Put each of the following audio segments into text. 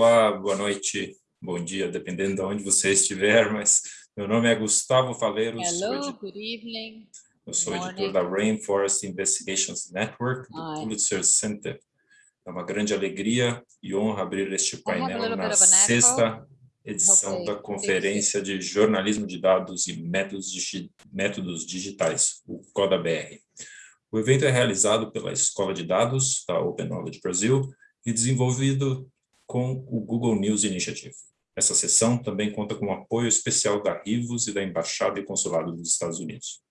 Olá, boa noite, bom dia, dependendo de onde você estiver, mas meu nome é Gustavo Faleiros. Hello, good evening. Eu sou editor da Rainforest Investigations Network, do Hi. Pulitzer Center. É uma grande alegria e honra abrir este painel na sexta edição da Conferência de Jornalismo de Dados e Métodos, Métodos Digitais, o CODA-BR. O evento é realizado pela Escola de Dados da Open Knowledge Brasil e desenvolvido com o Google News Initiative. Essa sessão também conta com o apoio especial da Rivos e da Embaixada e Consulado dos Estados Unidos.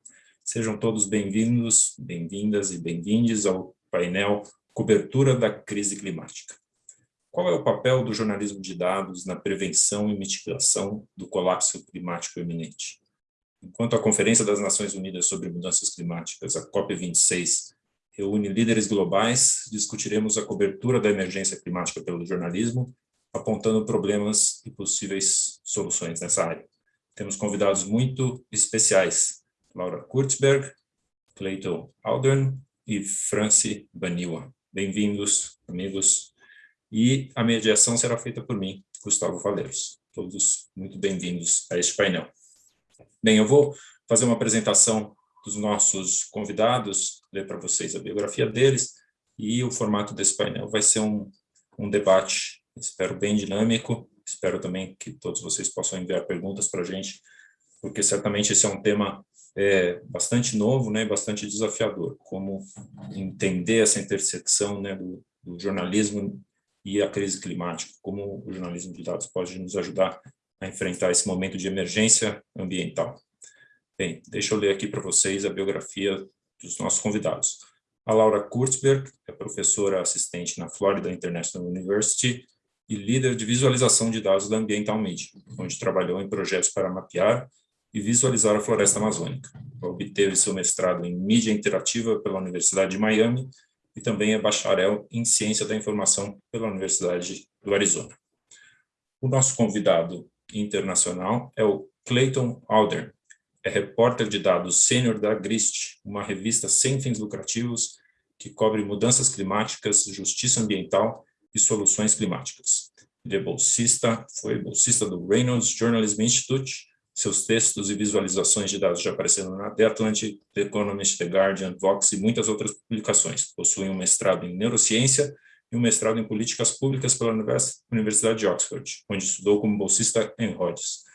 Sejam todos bem-vindos, bem-vindas e bem-vindes ao painel Cobertura da Crise Climática. Qual é o papel do jornalismo de dados na prevenção e mitigação do colapso climático iminente? Enquanto a Conferência das Nações Unidas sobre Mudanças Climáticas, a COP26, reúne líderes globais, discutiremos a cobertura da emergência climática pelo jornalismo, apontando problemas e possíveis soluções nessa área. Temos convidados muito especiais, Laura Kurtzberg, Clayton Aldern e Franci Baniwa. Bem-vindos, amigos. E a mediação será feita por mim, Gustavo Valeiros. Todos muito bem-vindos a este painel. Bem, eu vou fazer uma apresentação dos nossos convidados, ler para vocês a biografia deles, e o formato desse painel. Vai ser um, um debate, espero bem dinâmico, espero também que todos vocês possam enviar perguntas para a gente, porque certamente esse é um tema é, bastante novo, né, bastante desafiador, como entender essa intersecção né, do, do jornalismo e a crise climática, como o jornalismo de dados pode nos ajudar a enfrentar esse momento de emergência ambiental. Bem, deixa eu ler aqui para vocês a biografia dos nossos convidados. A Laura Kurtzberg é professora assistente na Florida International University e líder de visualização de dados da Ambiental Media, onde trabalhou em projetos para mapear e visualizar a floresta amazônica. Obteve seu mestrado em mídia interativa pela Universidade de Miami e também é bacharel em ciência da informação pela Universidade do Arizona. O nosso convidado internacional é o Clayton Aldern, é repórter de dados sênior da GRIST, uma revista sem fins lucrativos que cobre mudanças climáticas, justiça ambiental e soluções climáticas. Ele é bolsista, foi bolsista do Reynolds Journalism Institute, seus textos e visualizações de dados já apareceram na The Atlantic, The Economist, The Guardian, Vox e muitas outras publicações. Possui um mestrado em neurociência e um mestrado em políticas públicas pela Universidade de Oxford, onde estudou como bolsista em Rhodes.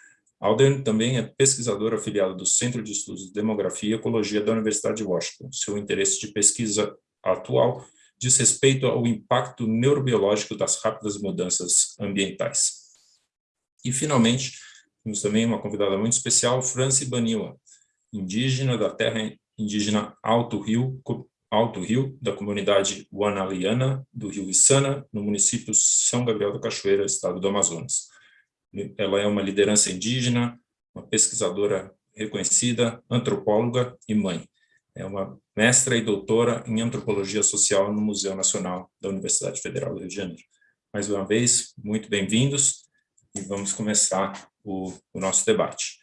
Alden também é pesquisador afiliado do Centro de Estudos de Demografia e Ecologia da Universidade de Washington. Seu interesse de pesquisa atual diz respeito ao impacto neurobiológico das rápidas mudanças ambientais. E, finalmente, temos também uma convidada muito especial, Franci Baniwa, indígena da terra indígena Alto Rio, Alto Rio, da comunidade Wanaliana, do Rio Içana, no município São Gabriel da Cachoeira, estado do Amazonas. Ela é uma liderança indígena, uma pesquisadora reconhecida, antropóloga e mãe. É uma mestra e doutora em antropologia social no Museu Nacional da Universidade Federal do Rio de Janeiro. Mais uma vez, muito bem-vindos e vamos começar o, o nosso debate.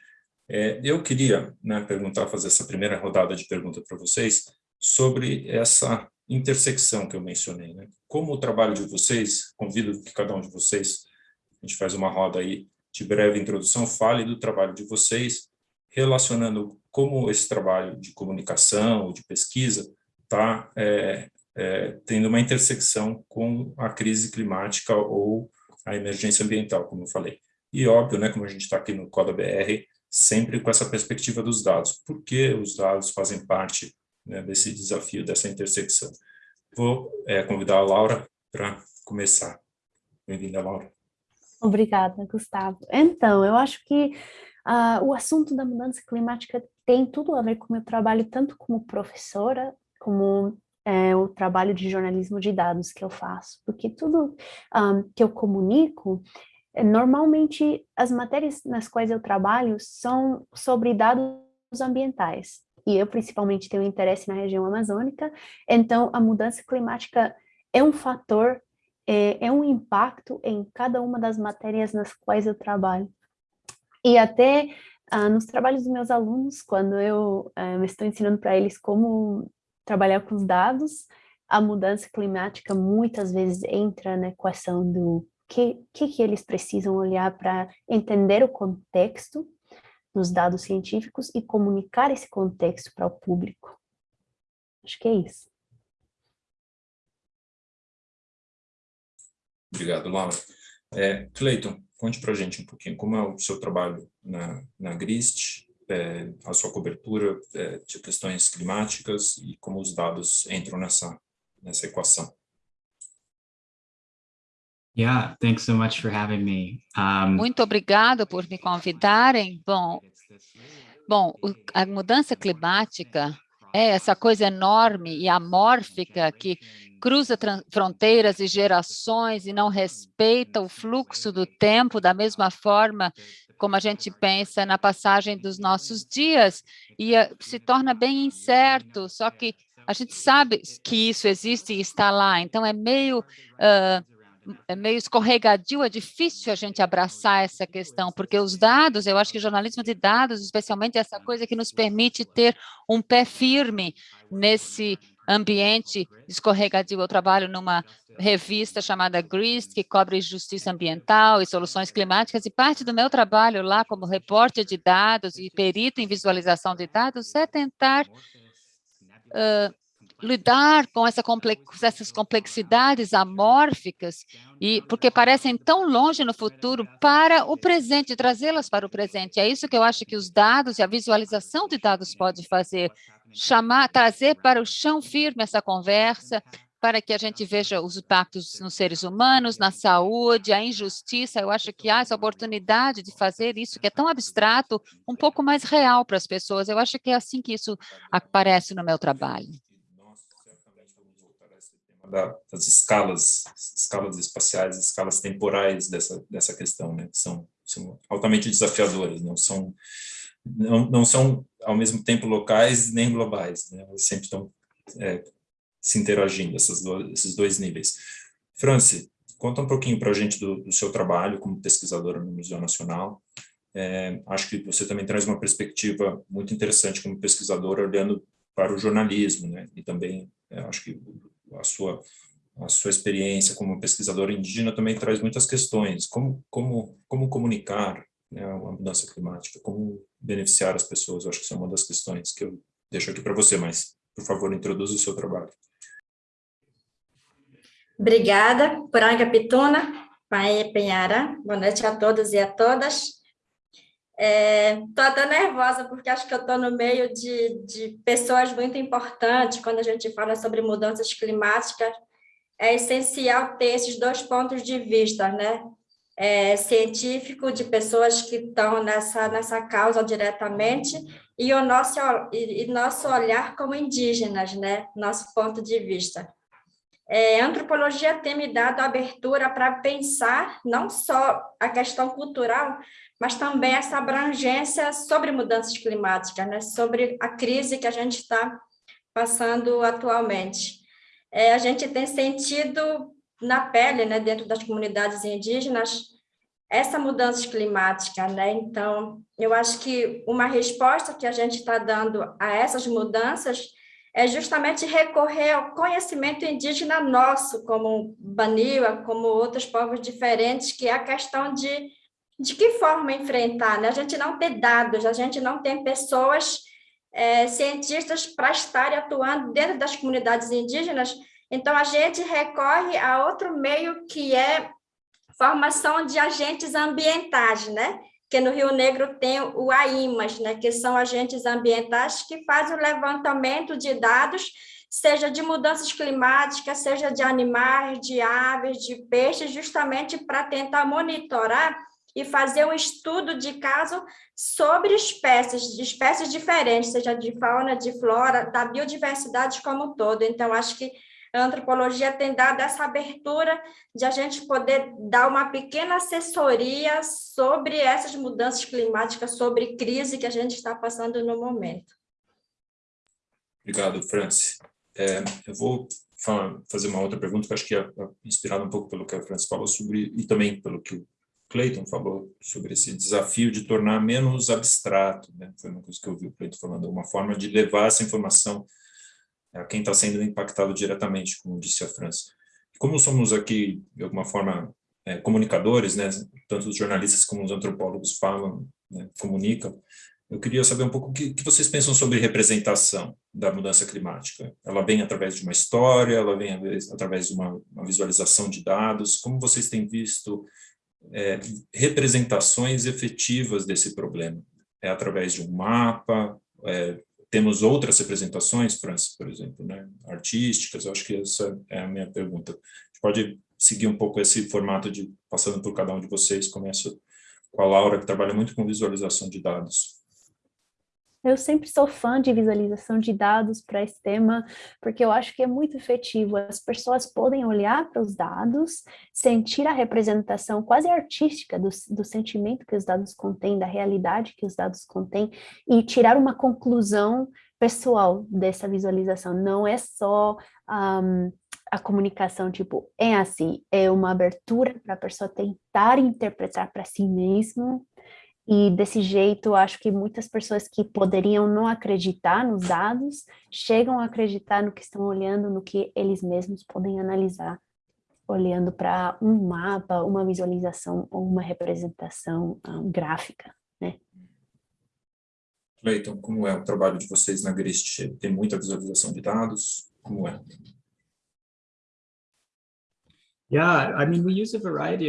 É, eu queria né, perguntar, fazer essa primeira rodada de pergunta para vocês sobre essa intersecção que eu mencionei. Né? Como o trabalho de vocês, convido que cada um de vocês a gente faz uma roda aí de breve introdução, fale do trabalho de vocês, relacionando como esse trabalho de comunicação, de pesquisa, está é, é, tendo uma intersecção com a crise climática ou a emergência ambiental, como eu falei. E óbvio, né, como a gente está aqui no Coda BR, sempre com essa perspectiva dos dados. Por que os dados fazem parte né, desse desafio, dessa intersecção? Vou é, convidar a Laura para começar. Bem-vinda, Laura. Obrigada, Gustavo. Então, eu acho que uh, o assunto da mudança climática tem tudo a ver com o meu trabalho, tanto como professora, como é, o trabalho de jornalismo de dados que eu faço, porque tudo um, ah, que eu comunico, é, normalmente as matérias nas quais eu trabalho são sobre dados ambientais, e eu principalmente tenho interesse na região amazônica, então a mudança climática é um fator é, é um impacto em cada uma das matérias nas quais eu trabalho. E até ah, nos trabalhos dos meus alunos, quando eu ah, estou ensinando para eles como trabalhar com os dados, a mudança climática muitas vezes entra na equação do que, que, que eles precisam olhar para entender o contexto dos dados científicos e comunicar esse contexto para o público. Acho que é isso. Obrigado, Laura. É, Cleiton, conte para a gente um pouquinho como é o seu trabalho na, na GRIST, é, a sua cobertura é, de questões climáticas e como os dados entram nessa, nessa equação. Yeah, thanks so much for having me. Um, Muito obrigado por me convidarem. Bom, bom, a mudança climática é essa coisa enorme e amórfica que cruza fronteiras e gerações e não respeita o fluxo do tempo da mesma forma como a gente pensa na passagem dos nossos dias e uh, se torna bem incerto, só que a gente sabe que isso existe e está lá, então é meio uh, é meio escorregadio, é difícil a gente abraçar essa questão, porque os dados, eu acho que o jornalismo de dados, especialmente essa coisa que nos permite ter um pé firme nesse ambiente escorregadio. Eu trabalho numa revista chamada GRIST, que cobre justiça ambiental e soluções climáticas, e parte do meu trabalho lá como repórter de dados e perito em visualização de dados é tentar uh, lidar com essa complex, essas complexidades amórficas, e porque parecem tão longe no futuro, para o presente, trazê-las para o presente. É isso que eu acho que os dados e a visualização de dados pode fazer, chamar, trazer para o chão firme essa conversa, para que a gente veja os impactos nos seres humanos, na saúde, a injustiça. Eu acho que há essa oportunidade de fazer isso, que é tão abstrato, um pouco mais real para as pessoas. Eu acho que é assim que isso aparece no meu trabalho da, das escalas, escalas espaciais, escalas temporais dessa, dessa questão, né? que são, são altamente desafiadoras, não são, não, não são ao mesmo tempo locais nem globais, né? elas sempre estão é, se interagindo, essas do, esses dois níveis. Franci, conta um pouquinho para a gente do, do, seu trabalho como pesquisadora no Museu Nacional. É, acho que você também traz uma perspectiva muito interessante como pesquisadora, olhando para o jornalismo, né? e também é, acho que a sua a sua experiência como pesquisadora indígena também traz muitas questões, como, como, como comunicar né, a mudança climática, como beneficiar as pessoas, eu acho que isso é uma das questões que eu deixo aqui para você, mas, por favor, introduza o seu trabalho. Obrigada, Poranga Pituna, Pai Penhara, boa noite a todos e a todas. Estou é, até nervosa, porque acho que eu estou no meio de, de pessoas muito importantes quando a gente fala sobre mudanças climáticas. É essencial ter esses dois pontos de vista, né? É, científico, de pessoas que estão nessa, nessa causa diretamente, e o nosso, e, e nosso olhar como indígenas, né? Nosso ponto de vista. É, a antropologia tem me dado abertura para pensar não só a questão cultural, mas também essa abrangência sobre mudanças climáticas, né? sobre a crise que a gente está passando atualmente. É, a gente tem sentido na pele, né, dentro das comunidades indígenas, essa mudança climática, né? Então, eu acho que uma resposta que a gente está dando a essas mudanças é justamente recorrer ao conhecimento indígena nosso, como Baniwa, como outros povos diferentes, que é a questão de de que forma enfrentar, né? A gente não tem dados, a gente não tem pessoas, é, cientistas para estarem atuando dentro das comunidades indígenas, então a gente recorre a outro meio que é formação de agentes ambientais, né? Que no Rio Negro tem o AIMAS, né? Que são agentes ambientais que fazem o levantamento de dados seja de mudanças climáticas, seja de animais, de aves, de peixes, justamente para tentar monitorar e fazer um estudo de caso sobre espécies, de espécies diferentes, seja de fauna, de flora, da biodiversidade como um todo. Então, acho que a antropologia tem dado essa abertura de a gente poder dar uma pequena assessoria sobre essas mudanças climáticas, sobre crise que a gente está passando no momento. Obrigado, Franci. É, eu vou fazer uma outra pergunta, que acho que é inspirada um pouco pelo que a Franci falou sobre, e também pelo que o Clayton falou sobre esse desafio de tornar menos abstrato, né? foi uma coisa que eu ouvi o Clayton falando, uma forma de levar essa informação a quem está sendo impactado diretamente, como disse a França. Como somos aqui, de alguma forma, é, comunicadores, né, tanto os jornalistas como os antropólogos falam, né, comunicam, eu queria saber um pouco o que, que, vocês pensam sobre representação da mudança climática. Ela vem através de uma história, ela vem através de uma, uma visualização de dados, como vocês têm visto é, representações efetivas desse problema? É através de um mapa, é, temos outras representações, França, por exemplo, né? artísticas, acho que essa é a minha pergunta. A gente pode seguir um pouco esse formato de, passando por cada um de vocês, começo com a Laura, que trabalha muito com visualização de dados. Eu sempre sou fã de visualização de dados para esse tema, porque eu acho que é muito efetivo. As pessoas podem olhar para os dados, sentir a representação quase artística do, do sentimento que os dados contêm, da realidade que os dados contêm, e tirar uma conclusão pessoal dessa visualização. Não é só um, a comunicação, tipo, é assim, é uma abertura para a pessoa tentar interpretar para si mesmo e desse jeito, acho que muitas pessoas que poderiam não acreditar nos dados, chegam a acreditar no que estão olhando, no que eles mesmos podem analisar, olhando para um mapa, uma visualização ou uma representação um, ah, gráfica, né? Cleiton, como é o trabalho de vocês na GRIST? Tem muita visualização de dados? Como é?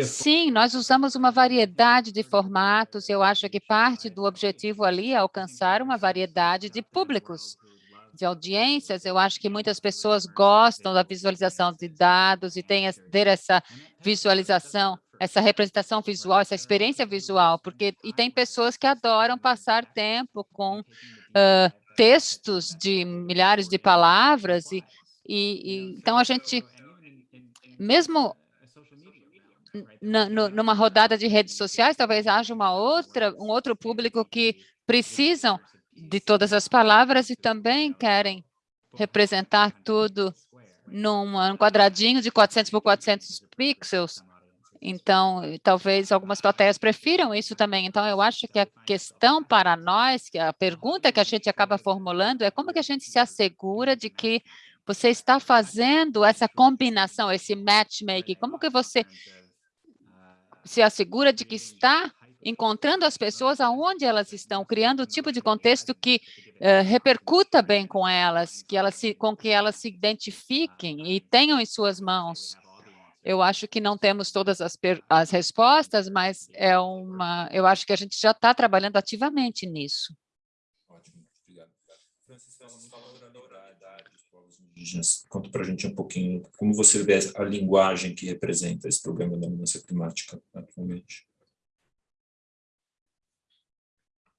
Sim, nós usamos uma variedade de formatos. Eu acho que parte do objetivo ali é alcançar uma variedade de públicos, de audiências. Eu acho que muitas pessoas gostam da visualização de dados e tem ter essa visualização, essa representação visual, essa experiência visual, porque e tem pessoas que adoram passar tempo com uh, textos de milhares de palavras e, e, e então a gente mesmo numa rodada de redes sociais, talvez haja uma outra, um outro público que precisam de todas as palavras e também querem representar tudo num quadradinho de 400 por 400 pixels. Então, talvez algumas plateias prefiram isso também. Então, eu acho que a questão para nós, que a pergunta que a gente acaba formulando é como que a gente se assegura de que você está fazendo essa combinação, esse matchmaking? Como que você se assegura de que está encontrando as pessoas aonde elas estão, criando o tipo de contexto que uh, repercuta bem com elas, que elas se, com que elas se identifiquem e tenham em suas mãos. Eu acho que não temos todas as, as respostas, mas é uma, eu acho que a gente já está trabalhando ativamente nisso. Indígenas. Conta para a gente um pouquinho como você vê a linguagem que representa esse problema da mudança climática atualmente.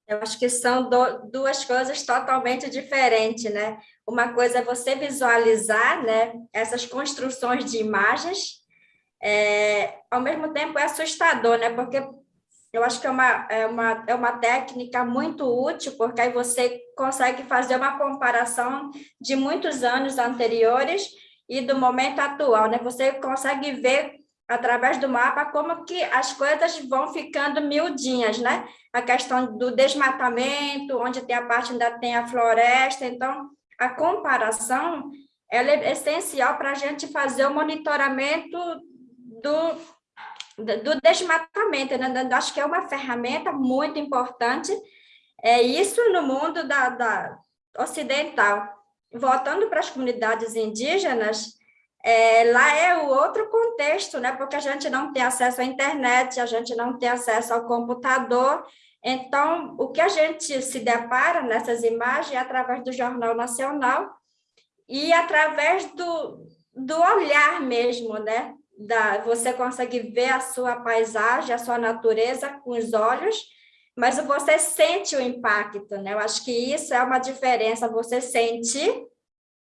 Eu acho que são do, duas coisas totalmente diferentes, né? Uma coisa é você visualizar né, essas construções de imagens, é, ao mesmo tempo é assustador, né? Porque eu acho que é uma, é, uma, é uma técnica muito útil, porque aí você consegue fazer uma comparação de muitos anos anteriores e do momento atual, né? Você consegue ver através do mapa como que as coisas vão ficando miudinhas, né? A questão do desmatamento, onde tem a parte ainda tem a floresta, então a comparação ela é essencial para a gente fazer o monitoramento do, do desmatamento, né? acho que é uma ferramenta muito importante, é isso no mundo da, da ocidental. Voltando para as comunidades indígenas, é, lá é o outro contexto, né? porque a gente não tem acesso à internet, a gente não tem acesso ao computador, então, o que a gente se depara nessas imagens é através do Jornal Nacional e através do, do olhar mesmo, né? Da, você consegue ver a sua paisagem, a sua natureza com os olhos, mas você sente o impacto, né? Eu acho que isso é uma diferença, você sente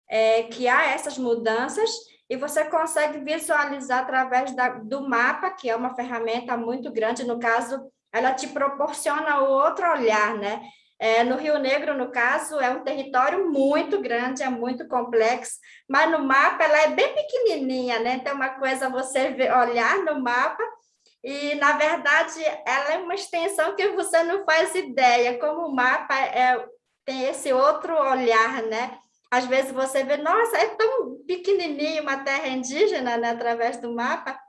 é, que há essas mudanças e você consegue visualizar através da, do mapa, que é uma ferramenta muito grande, no caso, ela te proporciona outro olhar, né? É, no Rio Negro, no caso, é um território muito grande, é muito complexo, mas no mapa ela é bem pequenininha, né? Então, uma coisa você ver, olhar no mapa e, na verdade, ela é uma extensão que você não faz ideia, como o mapa é, tem esse outro olhar, né? Às vezes você vê, nossa, é tão pequenininho uma terra indígena, né? Através do mapa,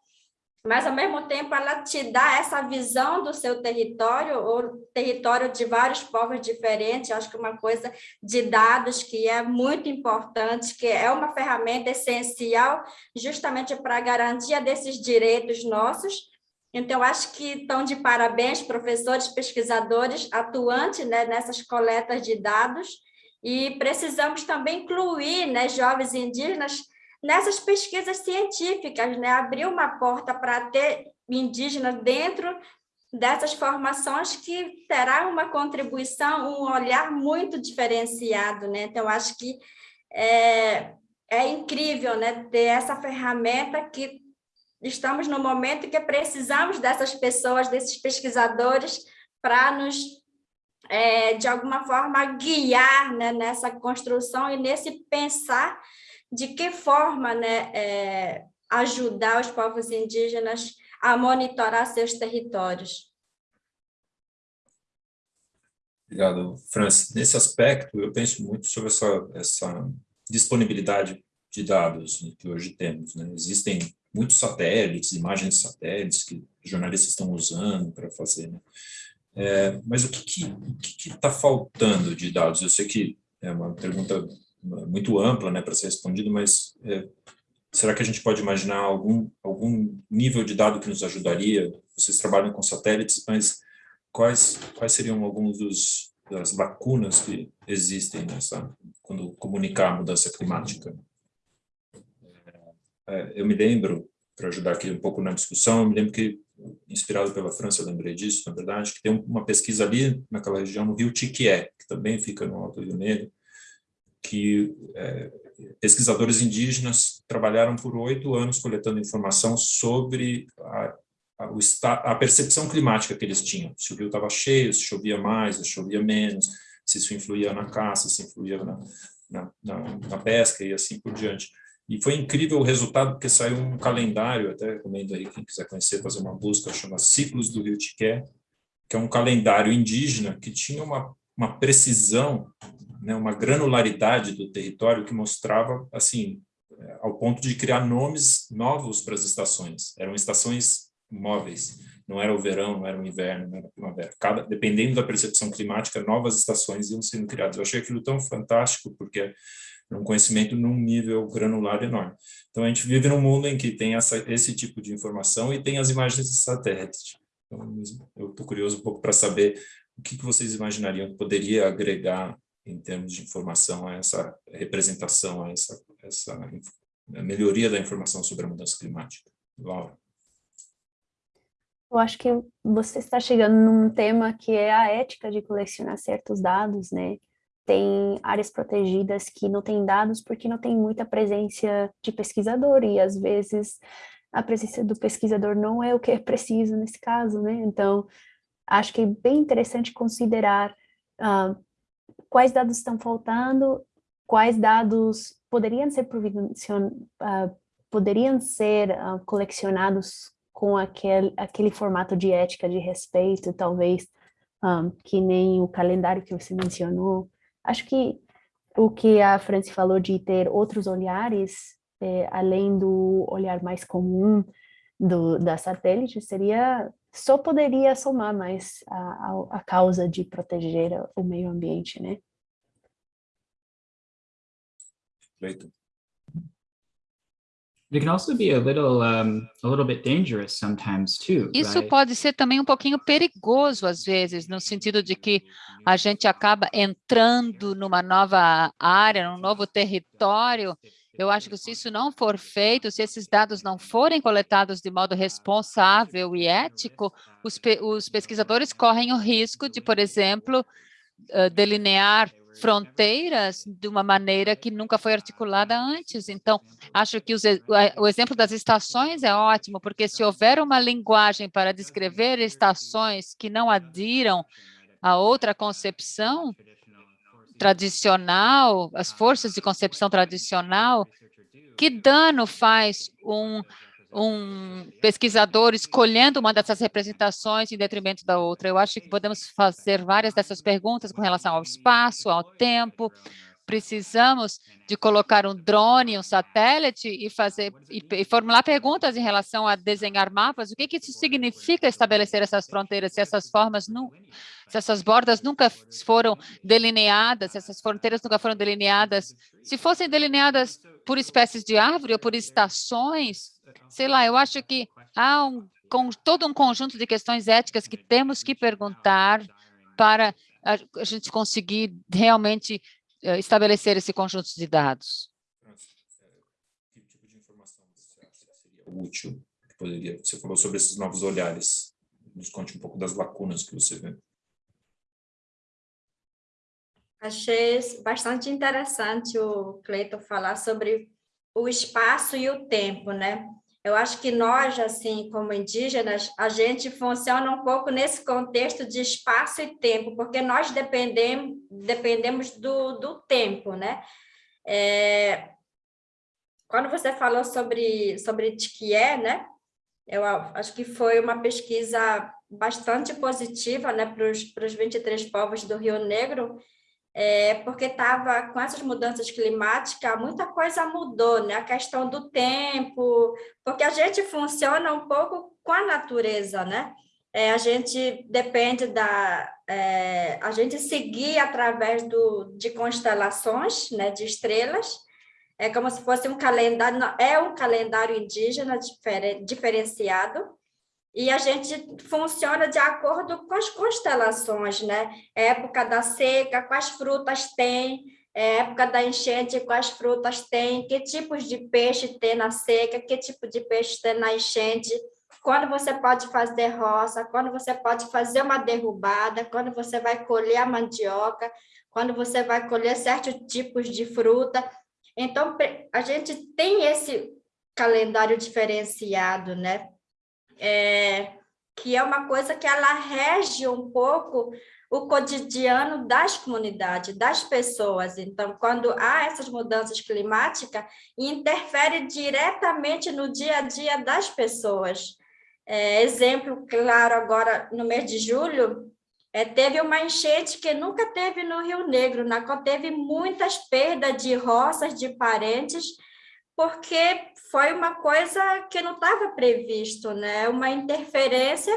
mas ao mesmo tempo ela te dá essa visão do seu território, ou território de vários povos diferentes, acho que uma coisa de dados que é muito importante, que é uma ferramenta essencial justamente para a garantia desses direitos nossos, então, acho que estão de parabéns professores, pesquisadores, atuantes né, nessas coletas de dados, e precisamos também incluir né, jovens indígenas nessas pesquisas científicas, né, abrir uma porta para ter indígenas dentro dessas formações que terá uma contribuição, um olhar muito diferenciado. Né? Então, acho que é, é incrível né, ter essa ferramenta que estamos no momento que precisamos dessas pessoas, desses pesquisadores, para nos, é, de alguma forma, guiar né, nessa construção e nesse pensar de que forma né, é, ajudar os povos indígenas a monitorar seus territórios. Obrigado, Francis. Nesse aspecto, eu penso muito sobre essa, essa disponibilidade de dados que hoje temos. Né? Existem muitos satélites, imagens de satélites que jornalistas estão usando para fazer. Né? É, mas o que está faltando de dados? Eu sei que é uma pergunta muito ampla né, para ser respondida, mas é, será que a gente pode imaginar algum, algum nível de dado que nos ajudaria? Vocês trabalham com satélites, mas quais, quais seriam alguns dos, das lacunas que existem nessa, quando comunicar a mudança climática? É, eu me lembro, para ajudar aqui um pouco na discussão, eu me lembro que, inspirado pela França, eu lembrei disso, na verdade, que tem uma pesquisa ali, naquela região, no rio Tiquié, que também fica no Alto Rio Negro, que é, pesquisadores indígenas trabalharam por oito anos coletando informação sobre a, a, a, percepção climática que eles tinham, se o rio estava cheio, se chovia mais, se chovia menos, se isso influía na caça, se influía na, na, na, na pesca e assim por diante. E foi incrível o resultado, porque saiu um calendário, até recomendo aí, quem quiser conhecer, fazer uma busca, chama Ciclos do Rio Tiqué, que é um calendário indígena que tinha uma, uma precisão, né, uma granularidade do território que mostrava, assim, é, ao ponto de criar nomes novos para as estações. Eram estações móveis, não era o verão, não era o inverno, não era a primavera. Cada, dependendo da percepção climática, novas estações iam sendo criadas. Eu achei aquilo tão fantástico, porque é um conhecimento num nível granular enorme. Então, a gente vive num mundo em que tem essa, esse tipo de informação e tem as imagens de satélite. Então, eu estou curioso um pouco para saber o que, que vocês imaginariam que poderia agregar em termos de informação a essa representação, a essa, essa a melhoria da informação sobre a mudança climática. Laura. Eu acho que você está chegando num tema que é a ética de colecionar certos dados, né? tem áreas protegidas que não têm dados porque não tem muita presença de pesquisador e às vezes a presença do pesquisador não é o que é preciso nesse caso, né? Então, acho que é bem interessante considerar uh, quais dados estão faltando, quais dados poderiam ser uh, poderiam ser uh, colecionados com aquele, aquele formato de ética, de respeito, talvez, um, que nem o calendário que você mencionou, Acho que o que a Franci falou de ter outros olhares, é, além do olhar mais comum do, da satélite, seria só poderia somar mais a, a, a causa de proteger o meio ambiente, né? Perfeito. It can also be a little, um, a little bit dangerous sometimes too. Isso right? pode ser também um pouquinho perigoso às vezes, no sentido de que a gente acaba entrando numa nova área, num novo território. Eu acho que se isso não for feito, se esses dados não forem coletados de modo responsável e ético, os, pe os pesquisadores correm o risco de, por exemplo, uh, delinear fronteiras de uma maneira que nunca foi articulada antes. Então, acho que os, o exemplo das estações é ótimo, porque se houver uma linguagem para descrever estações que não adiram a outra concepção tradicional, as forças de concepção tradicional, que dano faz um um pesquisador escolhendo uma dessas representações em detrimento da outra. Eu acho que podemos fazer várias dessas perguntas com relação ao espaço, ao tempo, precisamos de colocar um drone, um satélite e fazer e, e, formular perguntas em relação a desenhar mapas. O que, que isso significa estabelecer essas fronteiras? Se essas formas não, se essas bordas nunca foram delineadas, se essas fronteiras nunca foram delineadas, se fossem delineadas por espécies de árvore ou por estações, sei lá. Eu acho que há um com todo um conjunto de questões éticas que temos que perguntar para a, gente conseguir realmente estabelecer esse conjunto de dados. Que tipo de informação você acha que seria útil? Que poderia, você falou sobre esses novos olhares. Nos conte um pouco das lacunas que você vê. Achei bastante interessante o Cleiton falar sobre o espaço e o tempo, né? Eu acho que nós, assim, como indígenas, a gente funciona um pouco nesse contexto de espaço e tempo, porque nós dependemos, dependemos do, do tempo, né? É, quando você falou sobre, sobre Tiquié, né? Eu acho que foi uma pesquisa bastante positiva né, para os 23 povos do Rio Negro, é, porque estava com essas mudanças climáticas, muita coisa mudou, né? A questão do tempo, porque a gente funciona um pouco com a natureza, né? É, a gente depende da... É, a gente seguir através do, de constelações, né? De estrelas, é como se fosse um calendário, é um calendário indígena diferen, diferenciado, e a gente funciona de acordo com as constelações, né? Época da seca, quais frutas tem, época da enchente, quais frutas tem, que tipos de peixe tem na seca, que tipo de peixe tem na enchente, quando você pode fazer roça, quando você pode fazer uma derrubada, quando você vai colher a mandioca, quando você vai colher certos tipos de fruta. Então, a gente tem esse calendário diferenciado, né? É, que é uma coisa que ela rege um pouco o cotidiano das comunidades, das pessoas. Então, quando há essas mudanças climáticas, interfere diretamente no dia a dia das pessoas. É, exemplo claro agora, no mês de julho, é, teve uma enchente que nunca teve no Rio Negro, na qual teve muitas perdas de roças, de parentes, porque foi uma coisa que não estava previsto, né? Uma interferência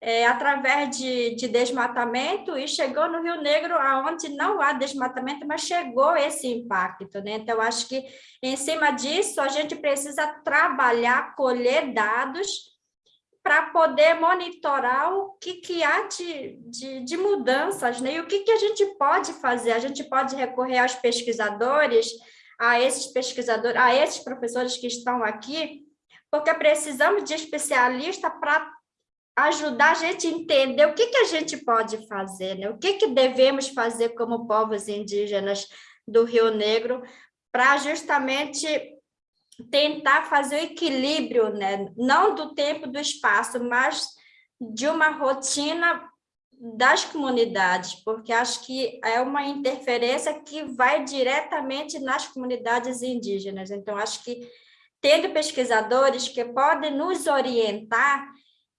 é, através de, de desmatamento e chegou no Rio Negro, aonde não há desmatamento, mas chegou esse impacto, né? Então, acho que em cima disso a gente precisa trabalhar, colher dados para poder monitorar o que, que há de, de, de mudanças, né? E o que, que a gente pode fazer? A gente pode recorrer aos pesquisadores, a esses pesquisadores, a esses professores que estão aqui, porque precisamos de especialistas para ajudar a gente a entender o que, que a gente pode fazer, né? o que, que devemos fazer como povos indígenas do Rio Negro para justamente tentar fazer o equilíbrio, né? não do tempo, do espaço, mas de uma rotina das comunidades, porque acho que é uma interferência que vai diretamente nas comunidades indígenas. Então, acho que tendo pesquisadores que podem nos orientar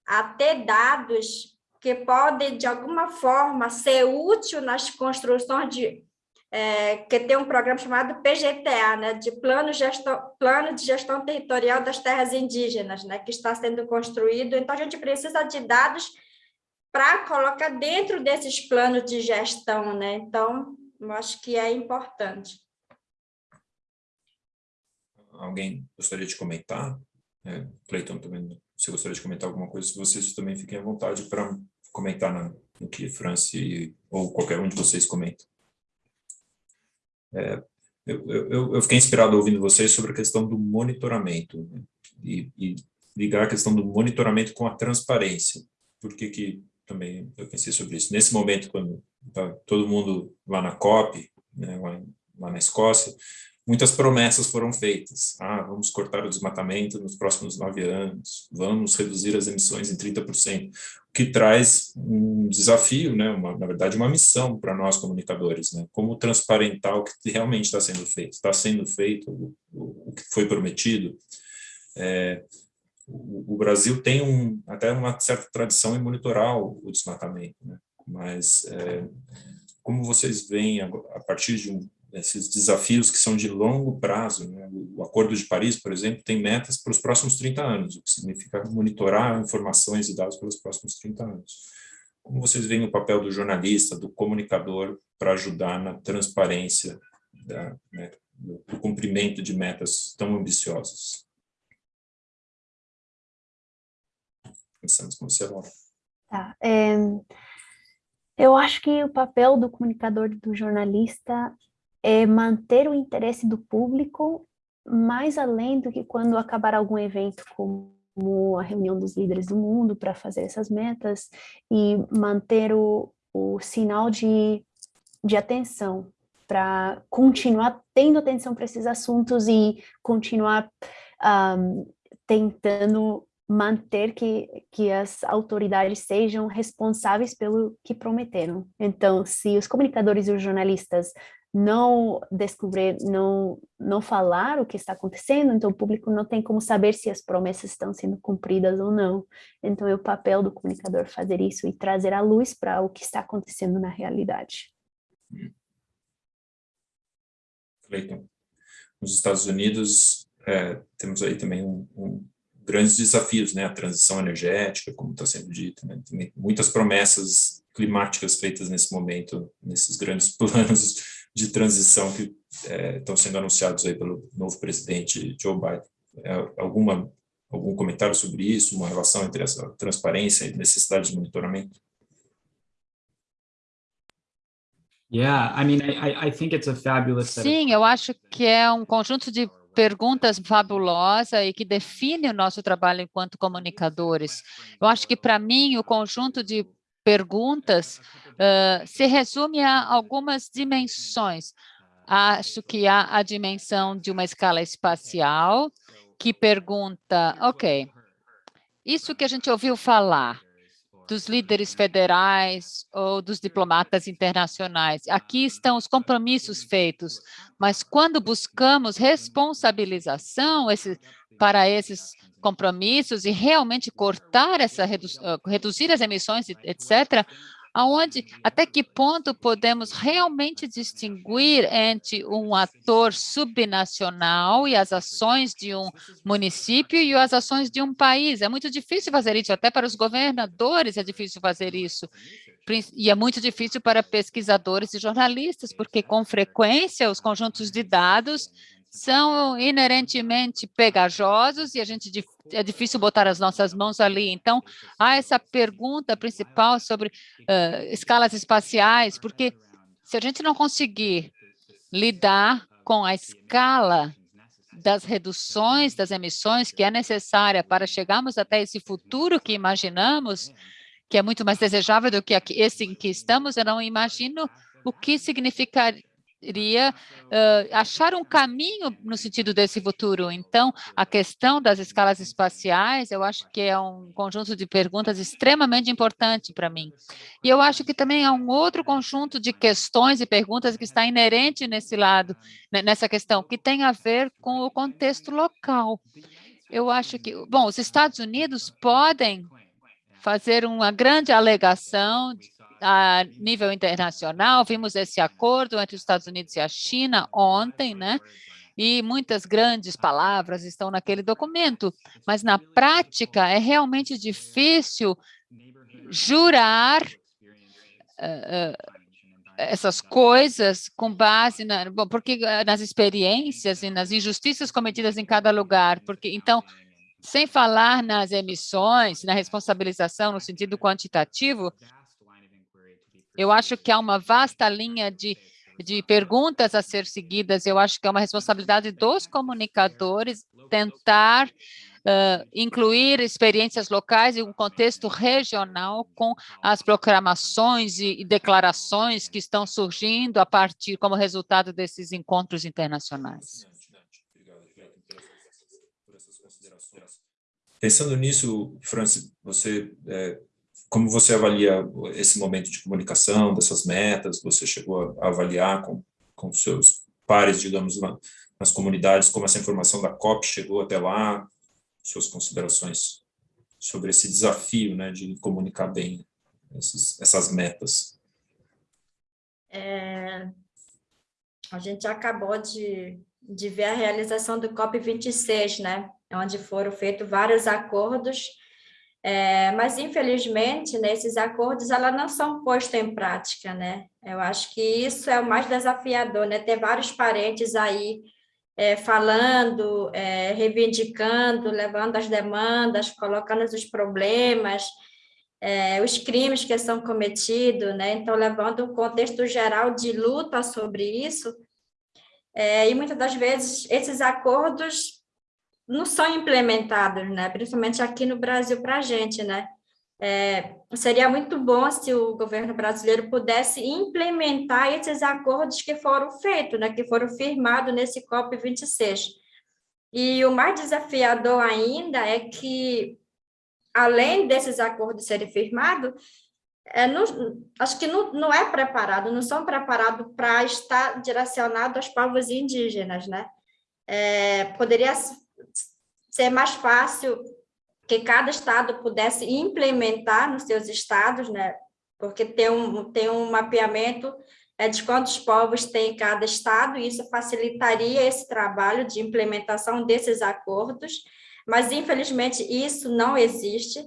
a ter dados que podem, de alguma forma, ser útil nas construções de... É, que tem um programa chamado PGTA, né, de Plano, Gestão, Plano de Gestão Territorial das Terras Indígenas, né, que está sendo construído. Então, a gente precisa de dados para colocar dentro desses planos de gestão, né? Então, eu acho que é importante. Alguém gostaria de comentar? É, Cleiton, também, se gostaria de comentar alguma coisa, vocês também fiquem à vontade para comentar no, no que Franci ou qualquer um de vocês comenta. É, eu, eu, eu, fiquei inspirado ouvindo vocês sobre a questão do monitoramento né? e, e, ligar a questão do monitoramento com a transparência. Por que, que também eu pensei sobre isso. Nesse momento, quando está todo mundo lá na COP, né, lá, lá, na Escócia, muitas promessas foram feitas. Ah, vamos cortar o desmatamento nos próximos nove anos, vamos reduzir as emissões em 30%, o que traz um desafio, né, uma, na verdade, uma missão para nós comunicadores, né, como transparentar o que realmente está sendo feito. Está sendo feito o, o, o que foi prometido? É, o, Brasil tem um, até uma certa tradição em monitorar o, desmatamento, né? mas é, como vocês veem, a, a, partir de um esses desafios que são de longo prazo. Né? O Acordo de Paris, por exemplo, tem metas para os próximos 30 anos, o que significa monitorar informações e dados pelos próximos 30 anos. Como vocês veem o papel do jornalista, do comunicador, para ajudar na transparência da, né, do cumprimento de metas tão ambiciosas? Começamos com você, Laura. Tá. É, eu acho que o papel do comunicador, do jornalista, é manter o interesse do público mais além do que quando acabar algum evento como a reunião dos líderes do mundo para fazer essas metas e manter o, o sinal de, de atenção para continuar tendo atenção para esses assuntos e continuar um, tentando manter que, que as autoridades sejam responsáveis pelo que prometeram. Então, se os comunicadores e os jornalistas não descobrir, não, não falar o que está acontecendo, então o público não tem como saber se as promessas estão sendo cumpridas ou não. Então é o papel do comunicador fazer isso e trazer a luz para o que está acontecendo na realidade. Cleiton, nos Estados Unidos é, temos aí também um, um, grandes desafios, né? A transição energética, como está sendo dito, né? Tem muitas promessas climáticas feitas nesse momento, nesses grandes planos de transição que é, estão sendo anunciados aí pelo novo presidente Joe Biden. É, alguma, algum comentário sobre isso, uma relação entre essa transparência e necessidade de monitoramento? Yeah, I mean, I, I think it's a fabulous Sim, eu acho que é um conjunto de perguntas fabulosa e que define o nosso trabalho enquanto comunicadores. Eu acho que, para mim, o conjunto de perguntas uh, se resume a algumas dimensões. Acho que há a dimensão de uma escala espacial, que pergunta, ok, isso que a gente ouviu falar, dos líderes federais ou dos diplomatas internacionais. Aqui estão os compromissos feitos, mas quando buscamos responsabilização esse, para esses compromissos e realmente cortar essa, redu ah, reduzir as emissões, etc., aonde, até que ponto podemos realmente distinguir entre um ator subnacional e as ações de um município e as ações de um país. É muito difícil fazer isso, até para os governadores é difícil fazer isso. E é muito difícil para pesquisadores e jornalistas, porque com frequência os conjuntos de dados são inerentemente pegajosos e a gente é difícil botar as nossas mãos ali. Então, há essa pergunta principal sobre uh, escalas espaciais, porque se a gente não conseguir lidar com a escala das reduções das emissões que é necessária para chegarmos até esse futuro que imaginamos, que é muito mais desejável do que esse em que estamos, eu não imagino o que significaria iria uh, achar um caminho no sentido desse futuro. Então, a questão das escalas espaciais, eu acho que é um conjunto de perguntas extremamente importante para mim. E eu acho que também há um outro conjunto de questões e perguntas que está inerente nesse lado, nessa questão, que tem a ver com o contexto local. Eu acho que, bom, os Estados Unidos podem fazer uma grande alegação a nível internacional, vimos esse acordo entre os Estados Unidos e a China ontem, né? E muitas grandes palavras estão naquele documento, mas na prática é realmente difícil jurar uh, essas coisas com base na, porque nas experiências e nas injustiças cometidas em cada lugar, porque então sem falar nas emissões, na responsabilização no sentido quantitativo, eu acho que há uma vasta linha de, de perguntas a ser seguidas. Eu acho que é uma responsabilidade dos comunicadores tentar uh, incluir experiências locais e um contexto regional com as proclamações e, e declarações que estão surgindo a partir como resultado desses encontros internacionais. Pensando nisso, Francis, você é, como você avalia esse momento de comunicação, dessas metas? Você chegou a avaliar com, com seus pares, digamos, nas comunidades, como essa informação da COP chegou até lá? Suas considerações sobre esse desafio né, de comunicar bem esses, essas metas? É... a gente acabou de, de ver a realização do COP26, né? onde foram feitos vários acordos, é, mas infelizmente nesses acordos elas não são postos em prática, né? Eu acho que isso é o mais desafiador, né? Ter vários parentes aí é, falando, é, reivindicando, levando as demandas, colocando os problemas, é, os crimes que são cometidos, né? Então, levando um contexto geral de luta sobre isso, é, e muitas das vezes esses acordos não são implementados, né? Principalmente aqui no Brasil para a gente, né? É, seria muito bom se o governo brasileiro pudesse implementar esses acordos que foram feitos, né? Que foram firmados nesse COP 26. E o mais desafiador ainda é que além desses acordos serem firmados, é, não, acho que não, não é preparado, não são preparados para estar direcionado aos povos indígenas, né? É, poderia ser mais fácil que cada estado pudesse implementar nos seus estados, né? Porque tem um, tem um mapeamento é, de quantos povos tem cada estado, e isso facilitaria esse trabalho de implementação desses acordos, mas infelizmente isso não existe.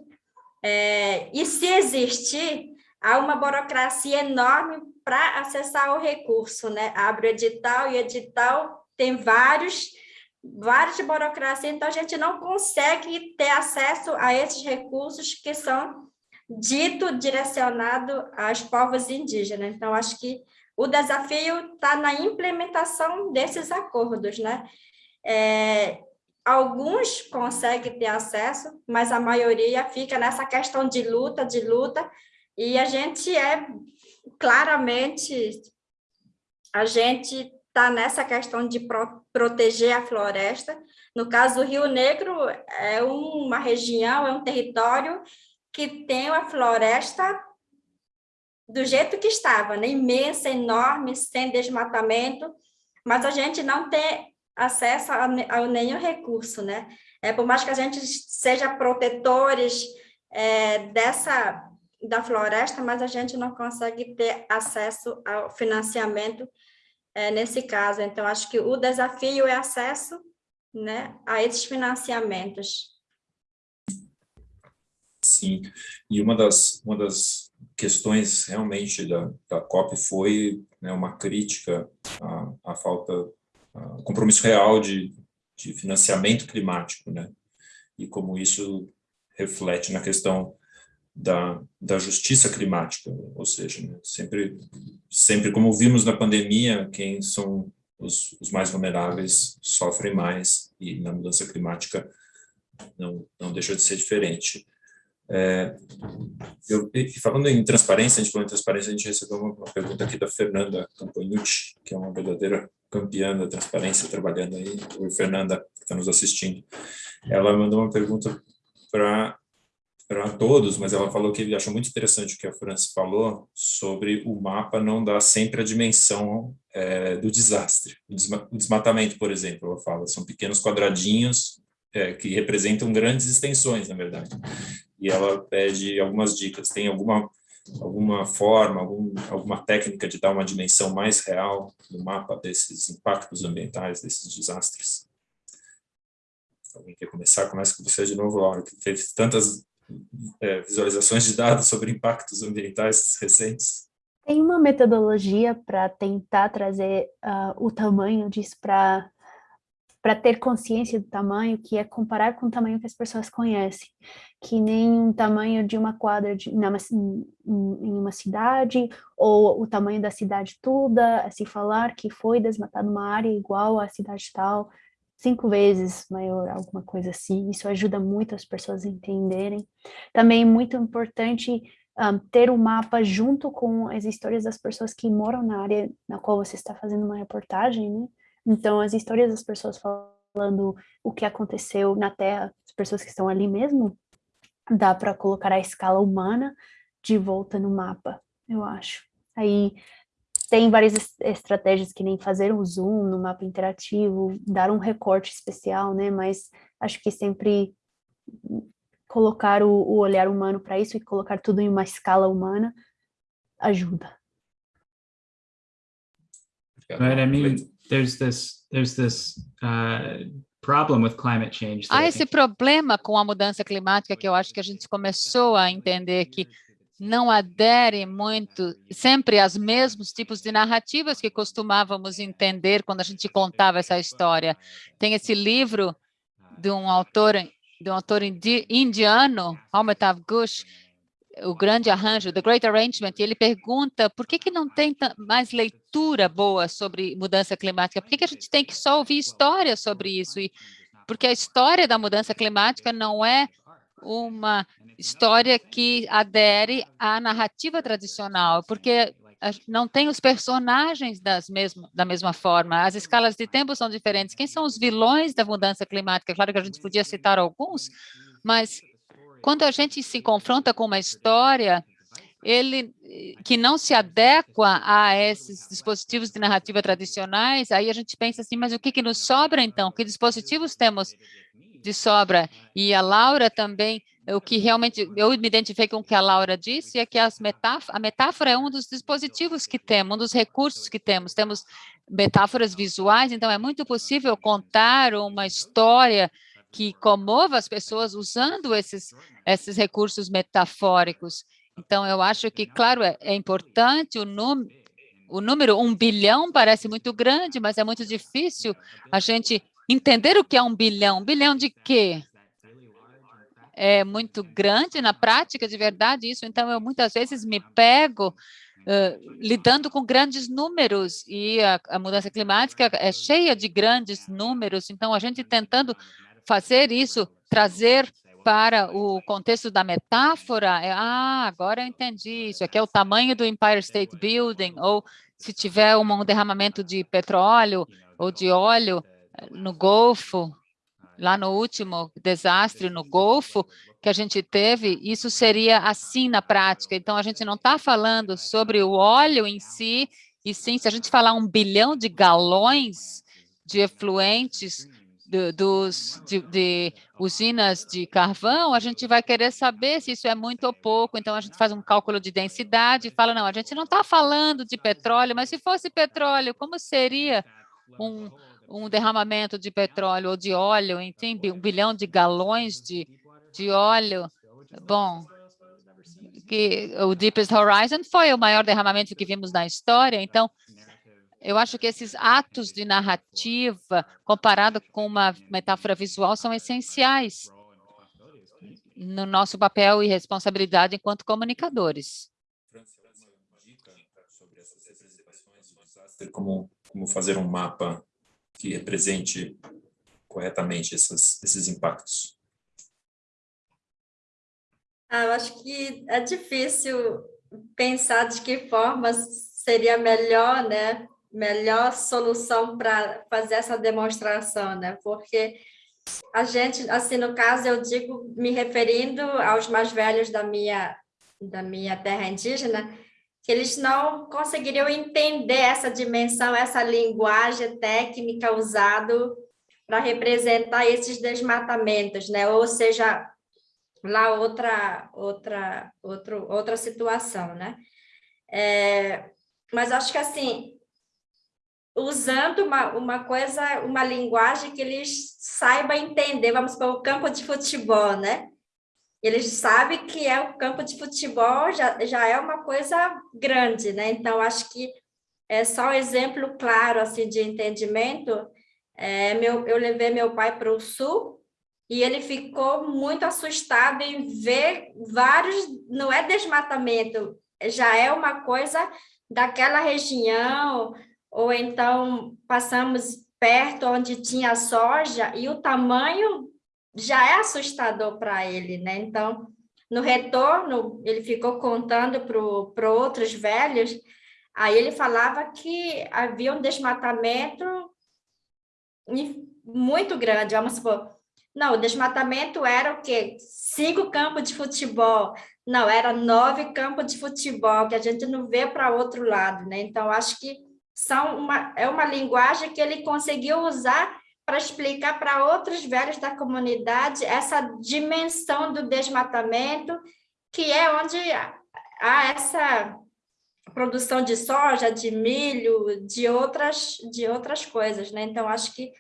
É, e se existir, há uma burocracia enorme para acessar o recurso, né? Abre o edital e edital tem vários, várias burocracias, então a gente não consegue ter acesso a esses recursos que são dito direcionado aos povos indígenas. Então, acho que o desafio está na implementação desses acordos, né? É, Alguns conseguem ter acesso, mas a maioria fica nessa questão de luta, de luta, e a gente é claramente, a gente está nessa questão de pro, proteger a floresta. No caso do Rio Negro, é uma região, é um território que tem a floresta do jeito que estava, né? imensa, enorme, sem desmatamento, mas a gente não tem acesso a, a nenhum recurso, né? É, por mais que a gente seja protetores é, dessa da floresta, mas a gente não consegue ter acesso ao financiamento é, nesse caso. Então, acho que o desafio é acesso né, a esses financiamentos. Sim, e uma das, uma das questões realmente da, da COP foi né, uma crítica à, à falta um compromisso real de, de financiamento climático, né? E como isso reflete na questão da, da justiça climática, ou seja, né? sempre, sempre como vimos na pandemia, quem são os, os, mais vulneráveis sofrem mais, e na mudança climática não, não deixa de ser diferente. É, eu, falando em transparência, a gente falou em transparência, a gente recebeu uma, uma pergunta aqui da Fernanda Campagnucci, que é uma verdadeira campeã da transparência, trabalhando aí, Oi, Fernanda, que está nos assistindo. Ela mandou uma pergunta para para todos, mas ela falou que ele achou muito interessante o que a França falou sobre o mapa não dar sempre a dimensão é, do desastre. O desmatamento, por exemplo, ela fala, são pequenos quadradinhos é, que representam grandes extensões, na verdade. E ela pede algumas dicas. Tem alguma alguma forma, algum, alguma técnica de dar uma dimensão mais real no mapa desses impactos ambientais, desses desastres? Alguém quer começar? Começa com você de novo, Laura, que teve tantas é, visualizações de dados sobre impactos ambientais recentes. Tem uma metodologia para tentar trazer uh, o tamanho disso para para ter consciência do tamanho, que é comparar com o tamanho que as pessoas conhecem, que nem um tamanho de uma quadra de, em uma cidade, ou o tamanho da cidade toda, se falar que foi desmatada uma área igual à cidade tal, cinco vezes maior, alguma coisa assim, isso ajuda muito as pessoas a entenderem. Também é muito importante um, ter um mapa junto com as histórias das pessoas que moram na área na qual você está fazendo uma reportagem, né? Então, as histórias das pessoas falando o que aconteceu na Terra, as pessoas que estão ali mesmo, dá para colocar a escala humana de volta no mapa, eu acho. Aí tem várias estratégias que nem fazer um zoom no mapa interativo, dar um recorte especial, né? Mas acho que sempre colocar o, o olhar humano para isso e colocar tudo em uma escala humana ajuda. But I mean, there's this, there's this uh, problem with climate change. Há esse problema com a mudança climática que eu acho que a gente começou a entender que não adere muito sempre aos mesmos tipos de narrativas que costumávamos entender quando a gente contava essa história. Tem esse livro de um autor de um autor indiano, Amitav Ghosh, o grande arranjo, The Great Arrangement, e ele pergunta por que, que não tem mais leitura boa sobre mudança climática? Por que, que a gente tem que só ouvir histórias sobre isso? E porque a história da mudança climática não é uma história que adere à narrativa tradicional, porque não tem os personagens das mesmo, da mesma forma, as escalas de tempo são diferentes. Quem são os vilões da mudança climática? Claro que a gente podia citar alguns, mas quando a gente se confronta com uma história, ele que não se adequa a esses dispositivos de narrativa tradicionais, aí a gente pensa assim, mas o que, que nos sobra então? Que dispositivos temos de sobra? E a Laura também, o que realmente, eu me identifiquei com o que a Laura disse, é que as metáfora, a metáfora é um dos dispositivos que temos, um dos recursos que temos. Temos metáforas visuais, então é muito possível contar uma história que comova as pessoas usando esses, esses recursos metafóricos. Então, eu acho que, claro, é, é importante o número, o número um bilhão parece muito grande, mas é muito difícil a gente entender o que é um bilhão. Um bilhão de quê? É muito grande na prática, de verdade, isso. Então, eu muitas vezes me pego Uh, lidando com grandes números e a, a, mudança climática é cheia de grandes números, então a gente tentando fazer isso, trazer para o contexto da metáfora, é, ah, agora eu entendi, isso aqui é o tamanho do Empire State Building, ou se tiver um derramamento de petróleo ou de óleo no Golfo, lá no último desastre no Golfo que a gente teve, isso seria assim na prática. Então, a gente não está falando sobre o óleo em si, e sim, se a gente falar um bilhão de galões de efluentes de, dos, de, de, usinas de carvão, a gente vai querer saber se isso é muito ou pouco, então a gente faz um cálculo de densidade e fala, não, a gente não está falando de petróleo, mas se fosse petróleo, como seria um, um derramamento de petróleo ou de óleo, enfim, um bilhão de galões de, de óleo? Bom, que o Deepest Horizon foi o maior derramamento que vimos na história, então eu acho que esses atos de narrativa, comparado com uma metáfora visual, são essenciais no nosso papel e responsabilidade enquanto comunicadores. Como, como fazer um mapa que represente corretamente esses, esses impactos? Ah, eu acho que é difícil pensar de que forma seria melhor, né, melhor solução para fazer essa demonstração, né? Porque a gente, assim, no caso, eu digo, me referindo aos mais velhos da minha, da minha terra indígena, eles não conseguiriam entender essa dimensão, essa linguagem técnica usada para representar esses desmatamentos, né? Ou seja, lá outra, outra, outro, outra situação, né? É, mas acho que, assim, usando uma, uma coisa, uma linguagem que eles saibam entender, vamos para o campo de futebol, né? Eles sabem que é o campo de futebol, já, já é uma coisa grande, né? Então, acho que é só um exemplo claro, assim, de entendimento. É, meu, eu levei meu pai para o sul e ele ficou muito assustado em ver vários, não é desmatamento, já é uma coisa daquela região, ou então passamos perto onde tinha soja e o tamanho já é assustador para ele, né? Então, no retorno, ele ficou contando para outros velhos, aí ele falava que havia um desmatamento muito grande, vamos supor. Não, o desmatamento era o quê? Cinco campos de futebol. Não, era nove campos de futebol, que a gente não vê para outro lado, né? Então, acho que são uma, é uma linguagem que ele conseguiu usar para explicar para outros velhos da comunidade essa dimensão do desmatamento, que é onde há essa produção de soja, de milho, de outras, de outras coisas, né? Então, acho que,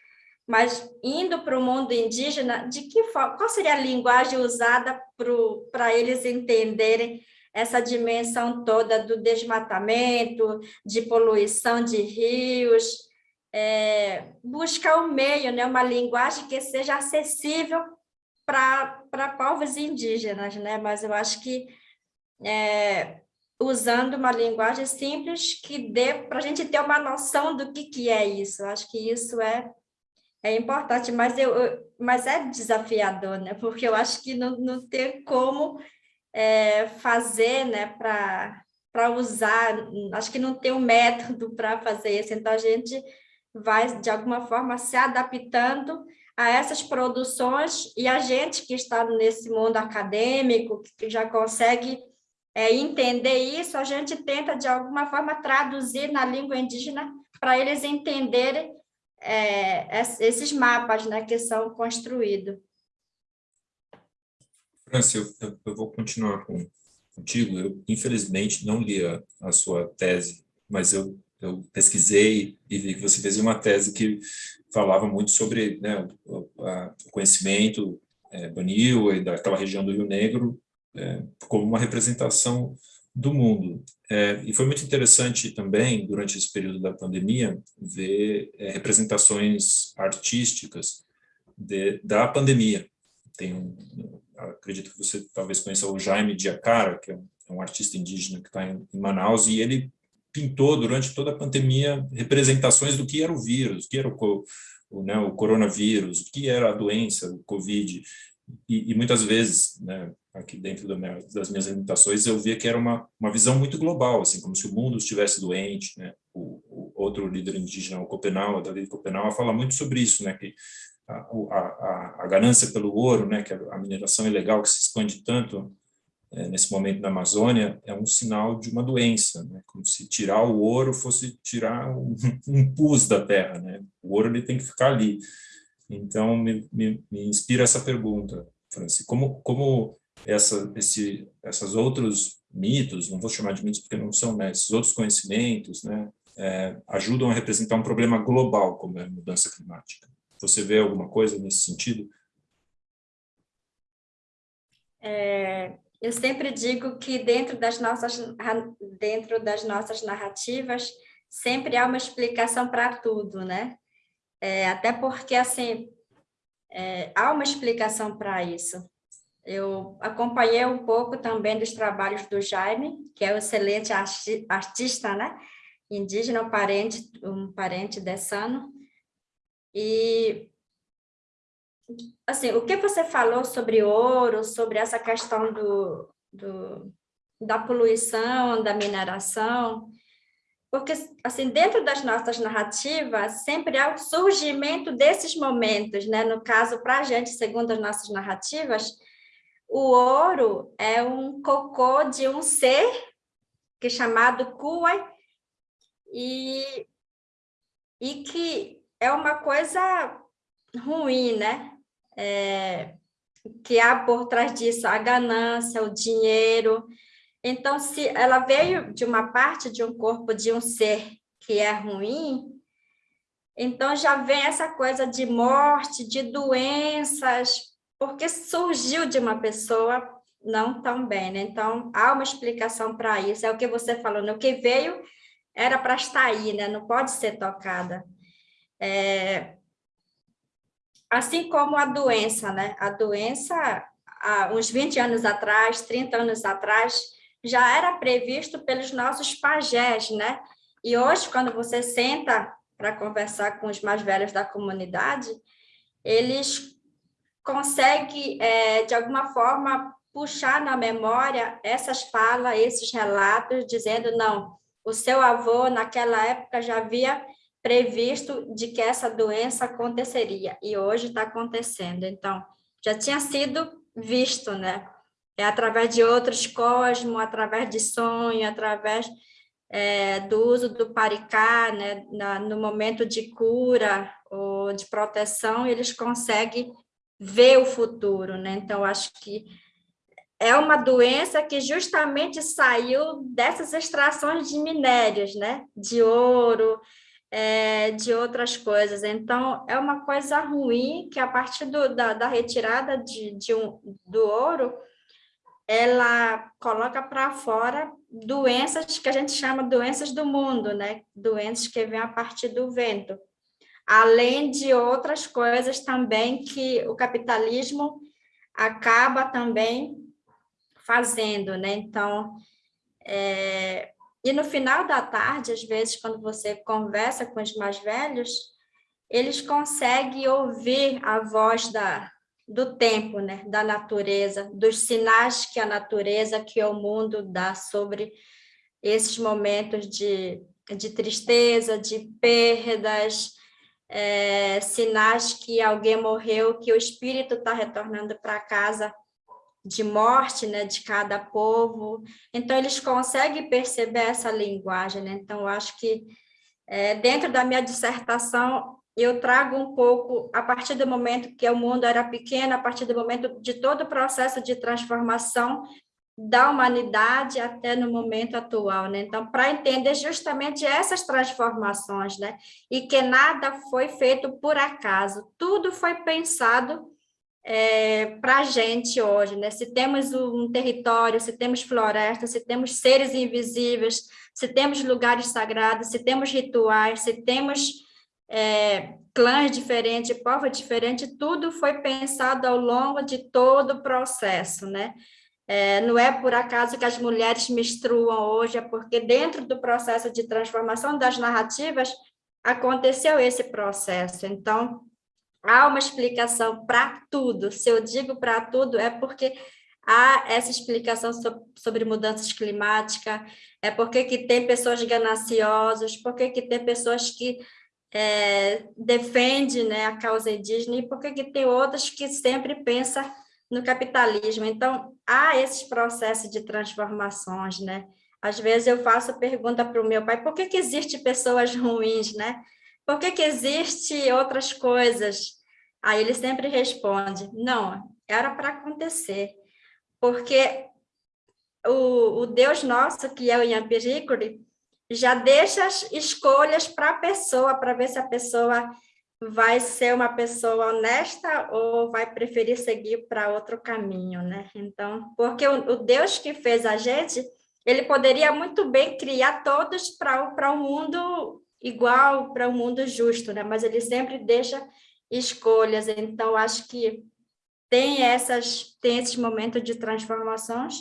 mas indo para o mundo indígena, de que forma, qual seria a linguagem usada para eles entenderem essa dimensão toda do desmatamento, de poluição de rios, é, buscar um meio, né, uma linguagem que seja acessível para povos indígenas, né? mas eu acho que é, usando uma linguagem simples que dê para a gente ter uma noção do que, que é isso. Eu acho que isso é, é importante, mas, eu, eu, mas é desafiador, né? porque eu acho que não, não tem como é, fazer né, para usar, acho que não tem um método para fazer isso, então a gente vai, de alguma forma, se adaptando a essas produções e a gente que está nesse mundo acadêmico, que já consegue é, entender isso, a gente tenta, de alguma forma, traduzir na língua indígena para eles entenderem é, esses mapas né, que são construídos. França, eu, eu, vou continuar com, contigo. Eu, infelizmente, não li a, a sua tese, mas eu, eu pesquisei e vi que você fez uma tese que falava muito sobre né, o, a, o, conhecimento é, Banil e daquela região do Rio Negro é, como uma representação do mundo. É, e foi muito interessante também, durante esse período da pandemia, ver é, representações artísticas de, da pandemia. Tem um, acredito que você talvez conheça o Jaime Diacara, que é um, é artista indígena que está em, em Manaus, e ele pintou durante toda a pandemia representações do que era o vírus, o que era o, o, né, o coronavírus, o que era a doença, o Covid, e, e muitas vezes, né, aqui dentro da minha, das minhas limitações, eu via que era uma, uma visão muito global, assim, como se o mundo estivesse doente, né, o, o outro líder indígena, o Copenau, David Copenau, fala muito sobre isso, né, que a, a, a, ganância pelo ouro, né, que a mineração ilegal que se expande tanto é, nesse momento na Amazônia, é um sinal de uma doença, né, como se tirar o ouro fosse tirar um, um pus da terra, né, o ouro ele tem que ficar ali. Então, me, me, me inspira essa pergunta, Franci, como, como essa, esse, essas outros mitos, não vou chamar de mitos porque não são, né, esses outros conhecimentos, né, é, ajudam a representar um problema global, como é a mudança climática. Você vê alguma coisa nesse sentido? É, eu sempre digo que dentro das nossas dentro das nossas narrativas sempre há uma explicação para tudo, né? É, até porque assim é, há uma explicação para isso. Eu acompanhei um pouco também dos trabalhos do Jaime, que é um excelente artista, né? Indígena, um parente, um parente dessano, e, assim, o que você falou sobre ouro, sobre essa questão do, do, da poluição, da mineração, porque, assim, dentro das nossas narrativas, sempre há o surgimento desses momentos, né? No caso, para a gente, segundo as nossas narrativas, o ouro é um cocô de um ser que é chamado Kuai, e, e que é uma coisa ruim, né? É, que há por trás disso a ganância, o dinheiro. Então, se ela veio de uma parte de um corpo de um ser que é ruim, então já vem essa coisa de morte, de doenças, porque surgiu de uma pessoa não tão bem, né? Então, há uma explicação para isso, é o que você falou, né? o que veio era para estar aí, né? Não pode ser tocada. É, assim como a doença, né? A doença, há uns 20 anos atrás, 30 anos atrás, já era previsto pelos nossos pajés, né? E hoje, quando você senta para conversar com os mais velhos da comunidade, eles conseguem, é, de alguma forma, puxar na memória essas falas, esses relatos, dizendo, não, o seu avô, naquela época, já havia previsto de que essa doença aconteceria, e hoje está acontecendo. Então, já tinha sido visto, né? É através de outros cosmos, através de sonho, através é, do uso do paricá, né? Na, no momento de cura ou de proteção, eles conseguem ver o futuro, né? Então, acho que é uma doença que justamente saiu dessas extrações de minérios, né? De ouro, é, de outras coisas. Então, é uma coisa ruim que a partir do, da, da, retirada de, de um, do ouro, ela coloca para fora doenças que a gente chama doenças do mundo, né? Doenças que vêm a partir do vento. Além de outras coisas também que o capitalismo acaba também fazendo, né? Então, é, e no final da tarde, às vezes, quando você conversa com os mais velhos, eles conseguem ouvir a voz da, do tempo, né? da natureza, dos sinais que a natureza, que o mundo dá sobre esses momentos de, de tristeza, de perdas, é, sinais que alguém morreu, que o espírito está retornando para casa de morte, né, de cada povo. Então, eles conseguem perceber essa linguagem, né? Então, eu acho que é, dentro da minha dissertação, eu trago um pouco, a partir do momento que o mundo era pequeno, a partir do momento de todo o processo de transformação da humanidade até no momento atual, né? Então, para entender justamente essas transformações, né? E que nada foi feito por acaso, tudo foi pensado é, para a gente hoje, né? Se temos um território, se temos floresta, se temos seres invisíveis, se temos lugares sagrados, se temos rituais, se temos é, clãs diferentes, povos diferentes, tudo foi pensado ao longo de todo o processo, né? É, não é por acaso que as mulheres menstruam hoje, é porque dentro do processo de transformação das narrativas aconteceu esse processo. Então, há uma explicação para tudo. Se eu digo para tudo, é porque há essa explicação sobre mudanças climáticas, é porque que tem pessoas gananciosas, porque que tem pessoas que é, defendem né, a causa indígena e porque que tem outras que sempre pensam no capitalismo. Então, há esses processos de transformações, né? Às vezes eu faço pergunta para o meu pai, por que, que existem pessoas ruins, né? Por que, que existe outras coisas? Aí ele sempre responde, não, era para acontecer, porque o, o, Deus nosso, que é o Yampiricuri, já deixa as escolhas para a pessoa, para ver se a pessoa vai ser uma pessoa honesta ou vai preferir seguir para outro caminho, né? Então, porque o, o, Deus que fez a gente, ele poderia muito bem criar todos para um mundo igual para um mundo justo, né? Mas ele sempre deixa escolhas. Então acho que tem essas tem esses momentos de transformações.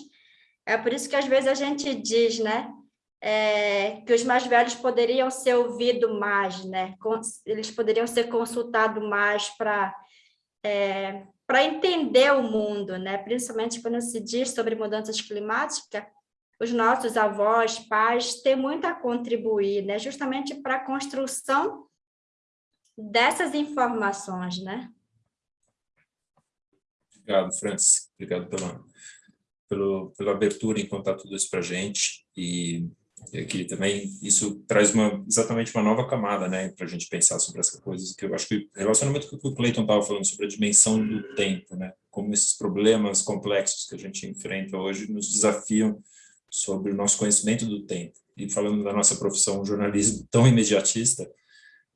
É por isso que às vezes a gente diz, né? É, que os mais velhos poderiam ser ouvidos mais, né? Eles poderiam ser consultados mais para é, para entender o mundo, né? Principalmente quando se diz sobre mudanças climáticas, os nossos avós, pais, têm muito a contribuir, né? justamente para a construção dessas informações, né? Obrigado, Francis. Obrigado pela, pelo, pela abertura em contar tudo isso para a gente. E aqui também isso traz uma, exatamente uma nova camada, né, para a gente pensar sobre essas coisas, que eu acho que relacionamento com o que o Clayton estava falando sobre a dimensão do tempo, né, como esses problemas complexos que a gente enfrenta hoje nos desafiam sobre o nosso conhecimento do tempo. E falando da nossa profissão, jornalismo tão imediatista,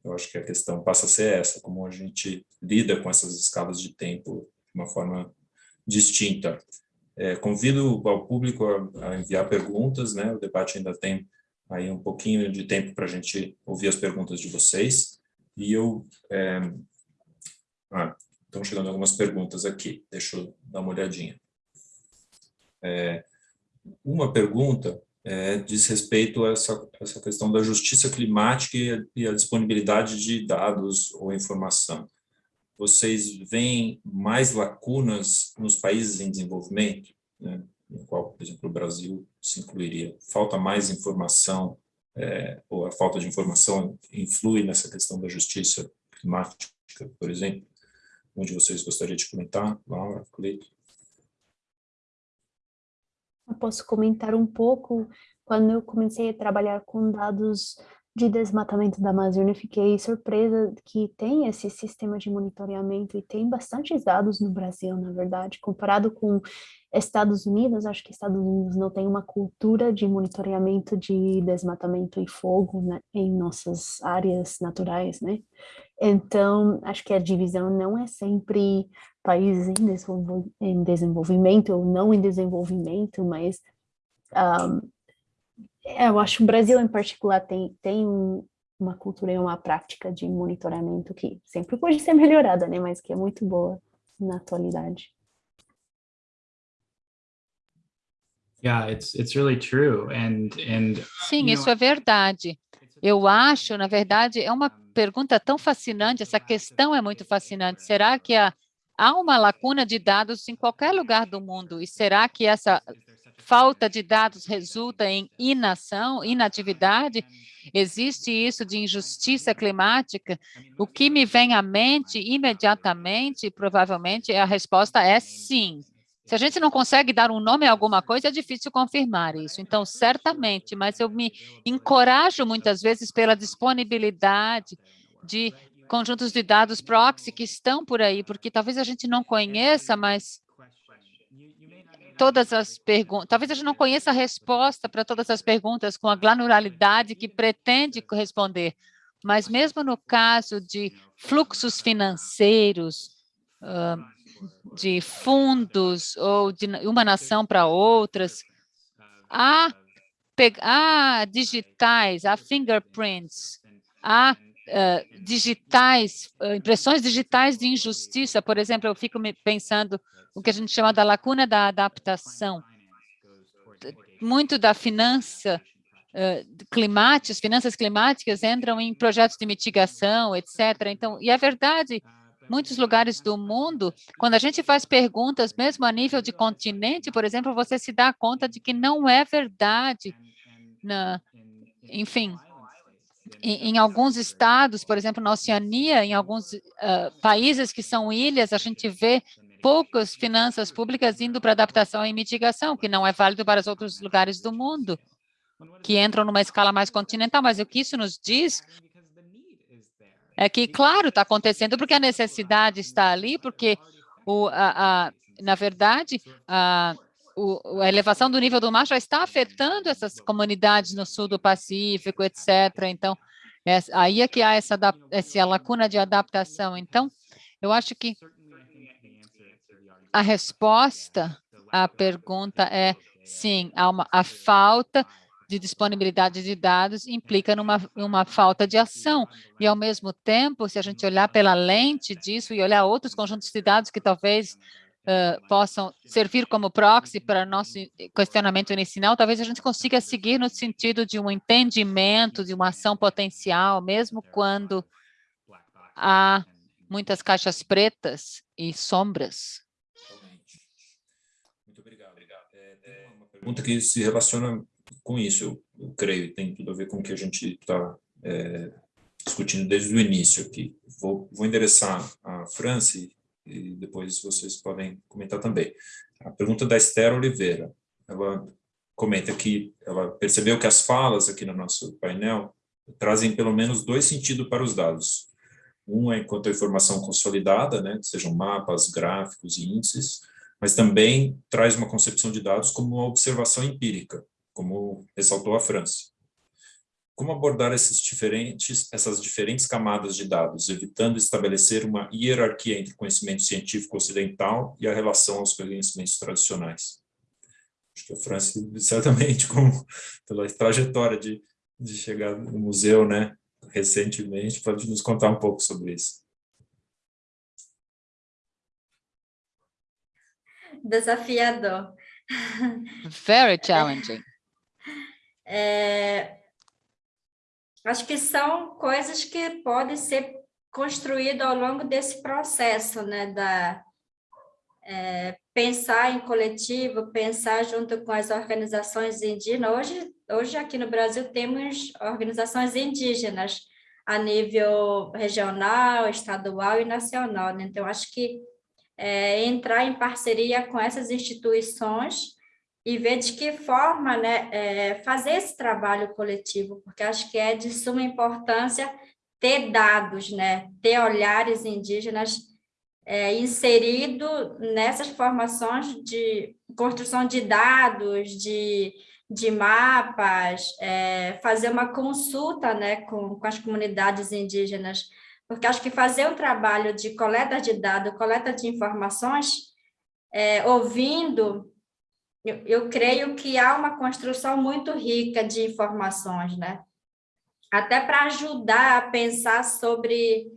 eu acho que a questão passa a ser essa, como a gente lida com essas escalas de tempo de uma forma distinta. É, convido ao público a, a, enviar perguntas, né? O debate ainda tem aí um pouquinho de tempo para a gente ouvir as perguntas de vocês. E eu... É, ah, estão chegando algumas perguntas aqui, deixa eu dar uma olhadinha. É, uma pergunta é, diz respeito a essa, essa questão da justiça climática e a, e a disponibilidade de dados ou informação. Vocês veem mais lacunas nos países em desenvolvimento, né, no qual, por exemplo, o Brasil se incluiria? Falta mais informação, é, ou a falta de informação influi nessa questão da justiça climática, por exemplo? Onde vocês gostariam de comentar? Laura, Cleito? Eu posso comentar um pouco, quando eu comecei a trabalhar com dados de desmatamento da Amazônia, fiquei surpresa que tem esse sistema de monitoramento e tem bastantes dados no Brasil, na verdade, comparado com Estados Unidos, acho que Estados Unidos não tem uma cultura de monitoramento de desmatamento e fogo né, em nossas áreas naturais, né? Então, acho que a divisão não é sempre países em, desenvol em desenvolvimento ou não em desenvolvimento, mas um, eu acho que o Brasil em particular tem, tem um, uma cultura e uma prática de monitoramento que sempre pode ser melhorada, né? Mas que é muito boa na atualidade. Yeah, it's it's really true and and Sim, isso é verdade. Eu acho, na verdade, é uma pergunta tão fascinante, essa questão é muito fascinante. Será que há, há uma lacuna de dados em qualquer lugar do mundo? E será que essa falta de dados resulta em inação, inatividade? Existe isso de injustiça climática? O que me vem à mente imediatamente, provavelmente, a resposta é sim. Se a gente não consegue dar um nome a alguma coisa, é difícil confirmar isso. Então, certamente, mas eu me encorajo muitas vezes pela disponibilidade de conjuntos de dados proxy que estão por aí, porque talvez a gente não conheça, mas todas as perguntas, talvez a gente não conheça a resposta para todas as perguntas com a granularidade que pretende responder, mas mesmo no caso de fluxos financeiros, uh, de fundos ou de uma nação para outras, há, há digitais, há fingerprints, há uh, digitais, uh, impressões digitais de injustiça. Por exemplo, eu fico pensando o que a gente chama da lacuna da adaptação. Muito da finança uh, climática, finanças climáticas entram em projetos de mitigação, etc. Então, e é verdade muitos lugares do mundo, quando a gente faz perguntas, mesmo a nível de continente, por exemplo, você se dá conta de que não é verdade. Na, enfim, em, em alguns estados, por exemplo, na Oceania, em alguns uh, países que são ilhas, a gente vê poucas finanças públicas indo para adaptação e mitigação, que não é válido para os outros lugares do mundo, que entram numa escala mais continental. Mas o que isso nos diz é que, claro, está acontecendo porque a necessidade está ali, porque, o, a, a, na verdade, a, o, a elevação do nível do mar já está afetando essas comunidades no sul do Pacífico, etc. Então, é, aí é que há essa, essa lacuna de adaptação. Então, eu acho que a resposta à pergunta é sim, há uma, a falta de disponibilidade de dados implica numa uma falta de ação. E, ao mesmo tempo, se a gente olhar pela lente disso e olhar outros conjuntos de dados que talvez uh, possam servir como proxy para nosso questionamento inicial, talvez a gente consiga seguir no sentido de um entendimento, de uma ação potencial, mesmo quando há muitas caixas pretas e sombras. Muito obrigado. É, é uma pergunta que se relaciona com isso, eu, eu creio, tem tudo a ver com o que a gente está é, discutindo desde o início aqui. Vou, vou endereçar a França e, depois vocês podem comentar também. A pergunta da Esther Oliveira, ela comenta que ela percebeu que as falas aqui no nosso painel trazem pelo menos dois sentidos para os dados. Um é enquanto a informação consolidada, né, sejam mapas, gráficos e índices, mas também traz uma concepção de dados como uma observação empírica, como ressaltou a França. Como abordar esses diferentes, essas diferentes camadas de dados, evitando estabelecer uma hierarquia entre o conhecimento científico ocidental e a relação aos conhecimentos tradicionais? Acho que a França, certamente, como, pela trajetória de, de chegar no museu, né, recentemente, pode nos contar um pouco sobre isso. Desafiador. Very challenging. É, acho que são coisas que podem ser construídas ao longo desse processo, né, da é, pensar em coletivo, pensar junto com as organizações indígenas. Hoje, hoje aqui no Brasil temos organizações indígenas a nível regional, estadual e nacional. Né? Então, acho que é, entrar em parceria com essas instituições e ver de que forma né, é, fazer esse trabalho coletivo, porque acho que é de suma importância ter dados, né, ter olhares indígenas é, inserido nessas formações de construção de dados, de, de mapas, é, fazer uma consulta né, com, com as comunidades indígenas, porque acho que fazer um trabalho de coleta de dados, coleta de informações, é, ouvindo, eu, eu creio que há uma construção muito rica de informações, né? Até para ajudar a pensar sobre,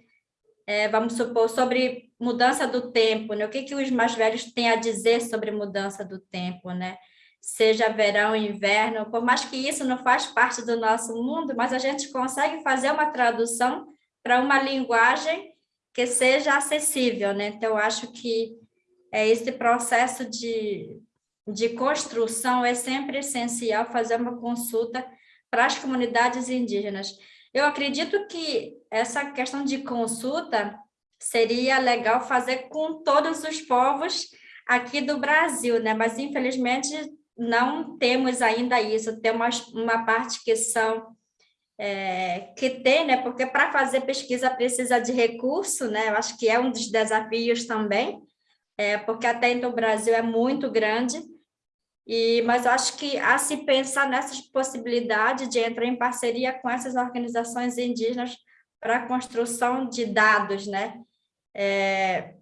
é, vamos supor, sobre mudança do tempo, né? O que, que os mais velhos têm a dizer sobre mudança do tempo, né? Seja verão, inverno, por mais que isso não faz parte do nosso mundo, mas a gente consegue fazer uma tradução para uma linguagem que seja acessível, né? Então, acho que é esse processo de, de construção é sempre essencial fazer uma consulta para as comunidades indígenas. Eu acredito que essa questão de consulta seria legal fazer com todos os povos aqui do Brasil, né? Mas infelizmente não temos ainda isso. Temos uma parte que são é, que tem, né? Porque para fazer pesquisa precisa de recurso, né? Eu acho que é um dos desafios também, é, porque até então o Brasil é muito grande. E, mas acho que a se pensar nessas possibilidades de entrar em parceria com essas organizações indígenas para a construção de dados, né? É,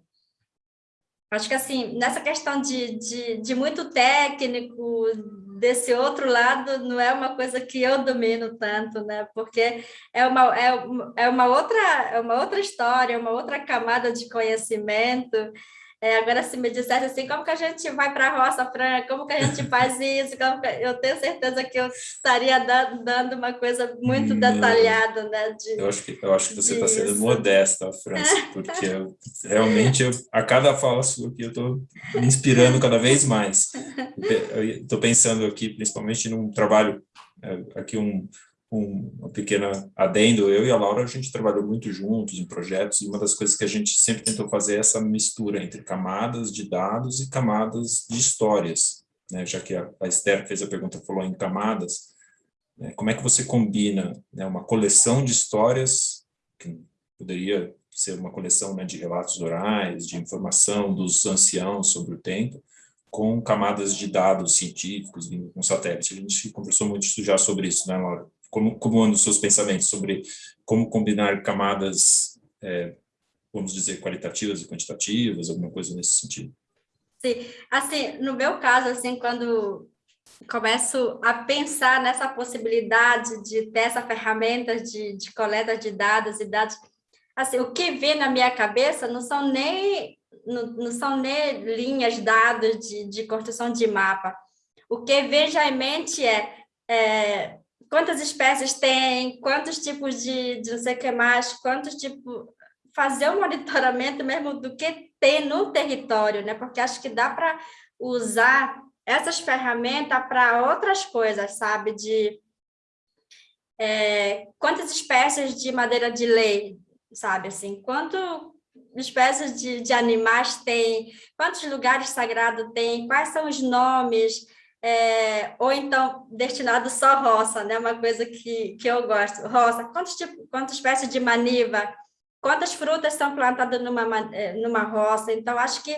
acho que, assim, nessa questão de, de, de muito técnico, desse outro lado, não é uma coisa que eu domino tanto, né? Porque é uma, é, é uma, outra, é uma outra história, uma outra camada de conhecimento, é, agora, se me dissesse assim, como que a gente vai para a roça, Fran? Como que a gente faz isso? eu tenho certeza que eu estaria dando, dando uma coisa muito Não. detalhada, né? De, eu, acho que, eu acho que você está sendo modesta, França, porque eu, realmente, eu, a cada fala sua aqui, eu estou me inspirando cada vez mais. Estou pensando aqui, principalmente num trabalho, é, aqui um, um, pequena adendo, eu e a Laura, a gente trabalhou muito juntos em projetos, e uma das coisas que a gente sempre tentou fazer é essa mistura entre camadas de dados e camadas de histórias, né? já que a, a Esther fez a pergunta, falou em camadas, né? como é que você combina né, uma coleção de histórias, que poderia ser uma coleção né, de relatos orais, de informação dos anciãos sobre o tempo, com camadas de dados científicos vindo com satélite. A gente conversou muito já sobre isso, né, Laura? Como, como andam os seus pensamentos sobre como combinar camadas, é, vamos dizer, qualitativas e quantitativas, alguma coisa nesse sentido? Sim, assim, no meu caso, assim, quando começo a pensar nessa possibilidade de ter essa ferramenta de, de coleta de dados e dados, assim, o que vem na minha cabeça não são nem não, não são nem linhas, dados de, de construção de mapa. O que vem já em mente é, é quantas espécies tem, quantos tipos de, de não sei o que mais, quantos tipos... Fazer um monitoramento mesmo do que tem no território, né? Porque acho que dá para usar essas ferramentas para outras coisas, sabe? De é, quantas espécies de madeira de lei, sabe? Assim, quanto espécies de, de animais tem, quantos lugares sagrados tem, quais são os nomes, é, ou então destinado só roça, né? Uma coisa que, que eu gosto. Roça, quantos, tipo, quantas espécies de maniva, quantas frutas são plantadas numa, é, numa roça. Então, acho que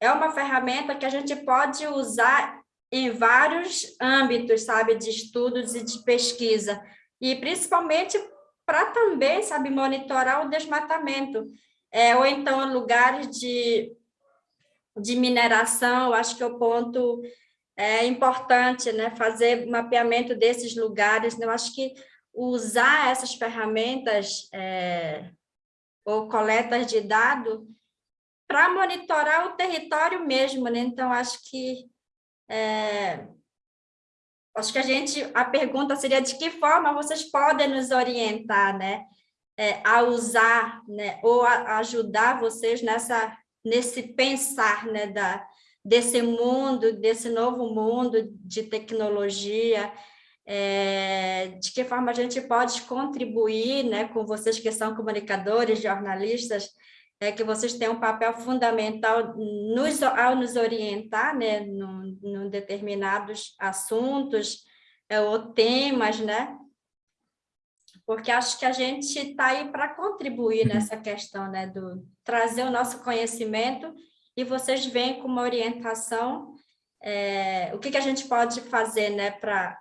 é uma ferramenta que a gente pode usar em vários âmbitos, sabe, de estudos e de pesquisa. E principalmente para também, sabe, monitorar o desmatamento. É, ou então lugares de, de mineração, acho que é o ponto é importante né, fazer mapeamento desses lugares. Né? Eu acho que usar essas ferramentas é, ou coletas de dados para monitorar o território mesmo. Né? Então, acho que é, acho que a gente a pergunta seria de que forma vocês podem nos orientar, né, é, a usar, né, ou a, ajudar vocês nessa nesse pensar, né, da desse mundo, desse novo mundo de tecnologia, é, de que forma a gente pode contribuir né, com vocês que são comunicadores, jornalistas, é que vocês têm um papel fundamental nos, ao nos orientar, né, no determinados assuntos é, ou temas, né, porque acho que a gente está aí para contribuir uhum. nessa questão, né, do trazer o nosso conhecimento e vocês vêm com uma orientação, é, o que, que a gente pode fazer, né, para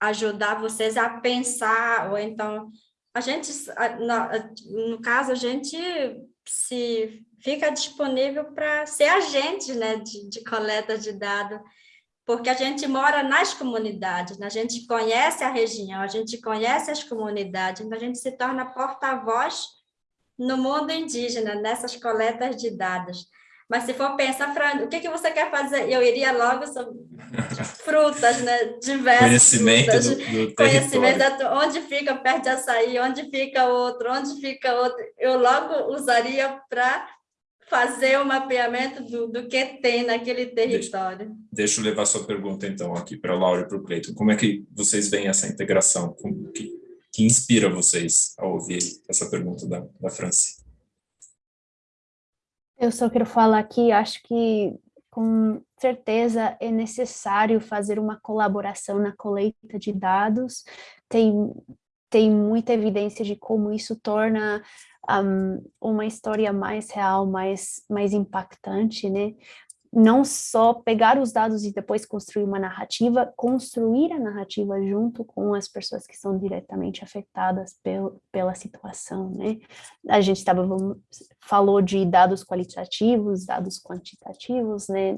ajudar vocês a pensar, ou então, a gente, no caso, a gente se fica disponível para ser agente, né, de, de coleta de dados, porque a gente mora nas comunidades, né? a gente conhece a região, a gente conhece as comunidades, então a gente se torna porta-voz no mundo indígena, nessas coletas de dados. Mas se for pensar, Fran, o que, que você quer fazer? Eu iria logo sobre frutas, né? Diversas Conhecimento frutas. do, do Conhecimento, onde fica perto de açaí, onde fica outro, onde fica outro. Eu logo usaria para fazer o mapeamento do, do que tem naquele território. Deixa, deixa eu levar sua pergunta, então, aqui para a Laura e para o Cleiton. Como é que vocês veem essa integração? Como que, que inspira vocês a ouvir essa pergunta da, da Franci? Eu só quero falar que acho que com certeza é necessário fazer uma colaboração na coleta de dados. Tem, tem muita evidência de como isso torna um, uma história mais real, mais, mais impactante, né? Não só pegar os dados e depois construir uma narrativa, construir a narrativa junto com as pessoas que são diretamente afetadas pel, pela situação, né? A gente tava, falou de dados qualitativos, dados quantitativos, né?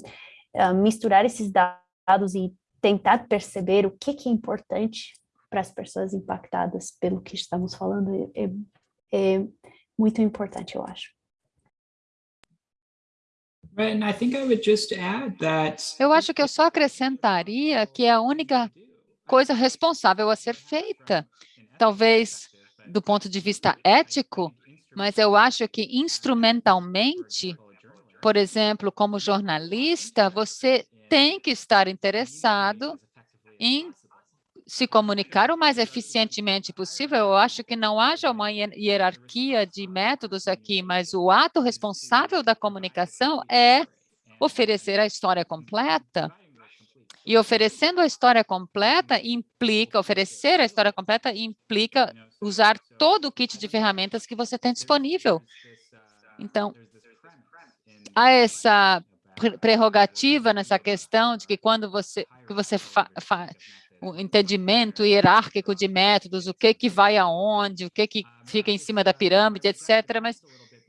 Uh, misturar esses dados e tentar perceber o que, que é importante para as pessoas impactadas pelo que estamos falando é, é muito importante, eu acho. Eu acho que eu só acrescentaria que é a única coisa responsável a ser feita. Talvez do ponto de vista ético, mas eu acho que instrumentalmente, por exemplo, como jornalista, você tem que estar interessado em se comunicar o mais eficientemente possível. Eu acho que não haja uma hierarquia de métodos aqui, mas o ato responsável da comunicação é oferecer a história completa. E oferecendo a história completa implica, oferecer a história completa implica usar todo o kit de ferramentas que você tem disponível. Então, há essa prerrogativa nessa questão de que quando você, que você fa, fa, o entendimento hierárquico de métodos, o que que vai aonde, o que que fica em cima da pirâmide, etc. Mas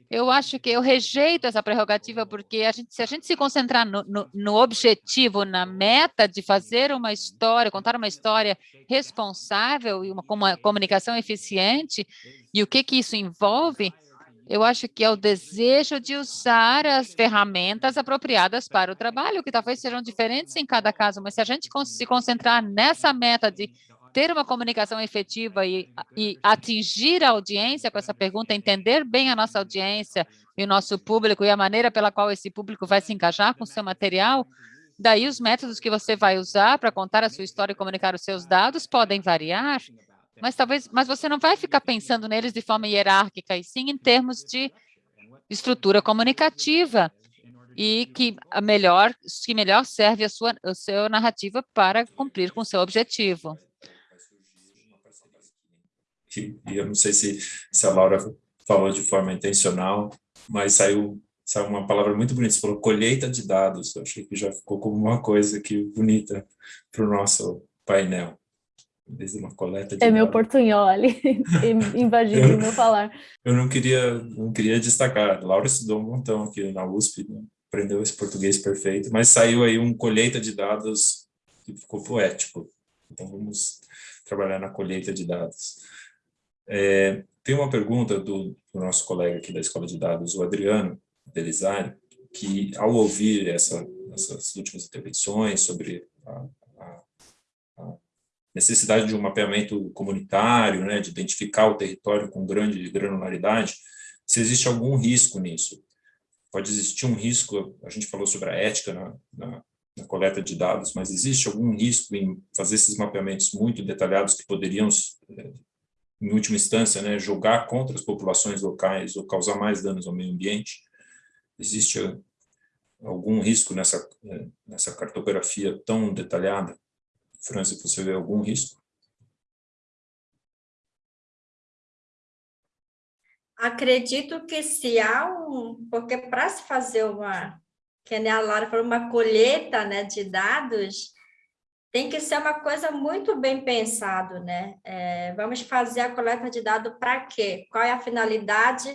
eu acho que eu rejeito essa prerrogativa porque a gente, se a gente se concentrar no, no, no, objetivo, na meta de fazer uma história, contar uma história responsável e uma, uma comunicação eficiente, e o que que isso envolve, eu acho que é o desejo de usar as ferramentas apropriadas para o trabalho, que talvez sejam diferentes em cada caso, mas se a gente se concentrar nessa meta de ter uma comunicação efetiva e, e atingir a audiência com essa pergunta, entender bem a nossa audiência e o nosso público e a maneira pela qual esse público vai se engajar com o seu material, daí os métodos que você vai usar para contar a sua história e comunicar os seus dados podem variar, mas talvez, mas você não vai ficar pensando neles de forma hierárquica, e sim em termos de estrutura comunicativa e que melhor, que melhor serve a sua, a sua narrativa para cumprir com o seu objetivo. E eu não sei se, se a Laura falou de forma intencional, mas saiu, saiu uma palavra muito bonita, você falou colheita de dados, eu achei que já ficou como uma coisa aqui bonita para o nosso painel desde uma coleta de É meu portunhol ali, invadindo o meu falar. Eu não queria, não queria destacar, Laura estudou um montão aqui na USP, né? aprendeu esse português perfeito, mas saiu aí um colheita de dados que ficou poético. Então vamos trabalhar na colheita de dados. É, tem uma pergunta do, do, nosso colega aqui da Escola de Dados, o Adriano Delizari, que ao ouvir essa, essas últimas intervenções sobre a necessidade de um mapeamento comunitário, né, de identificar o território com grande granularidade, se existe algum risco nisso. Pode existir um risco, a gente falou sobre a ética na, na, na coleta de dados, mas existe algum risco em fazer esses mapeamentos muito detalhados que poderiam, em última instância, né, jogar contra as populações locais ou causar mais danos ao meio ambiente. Existe algum risco nessa, nessa cartografia tão detalhada? França, você vê algum risco? Acredito que se há um... Porque para se fazer uma... Que nem a Laura falou, uma colheita né, de dados, tem que ser uma coisa muito bem pensado, né? É, vamos fazer a coleta de dados para quê? Qual é a finalidade,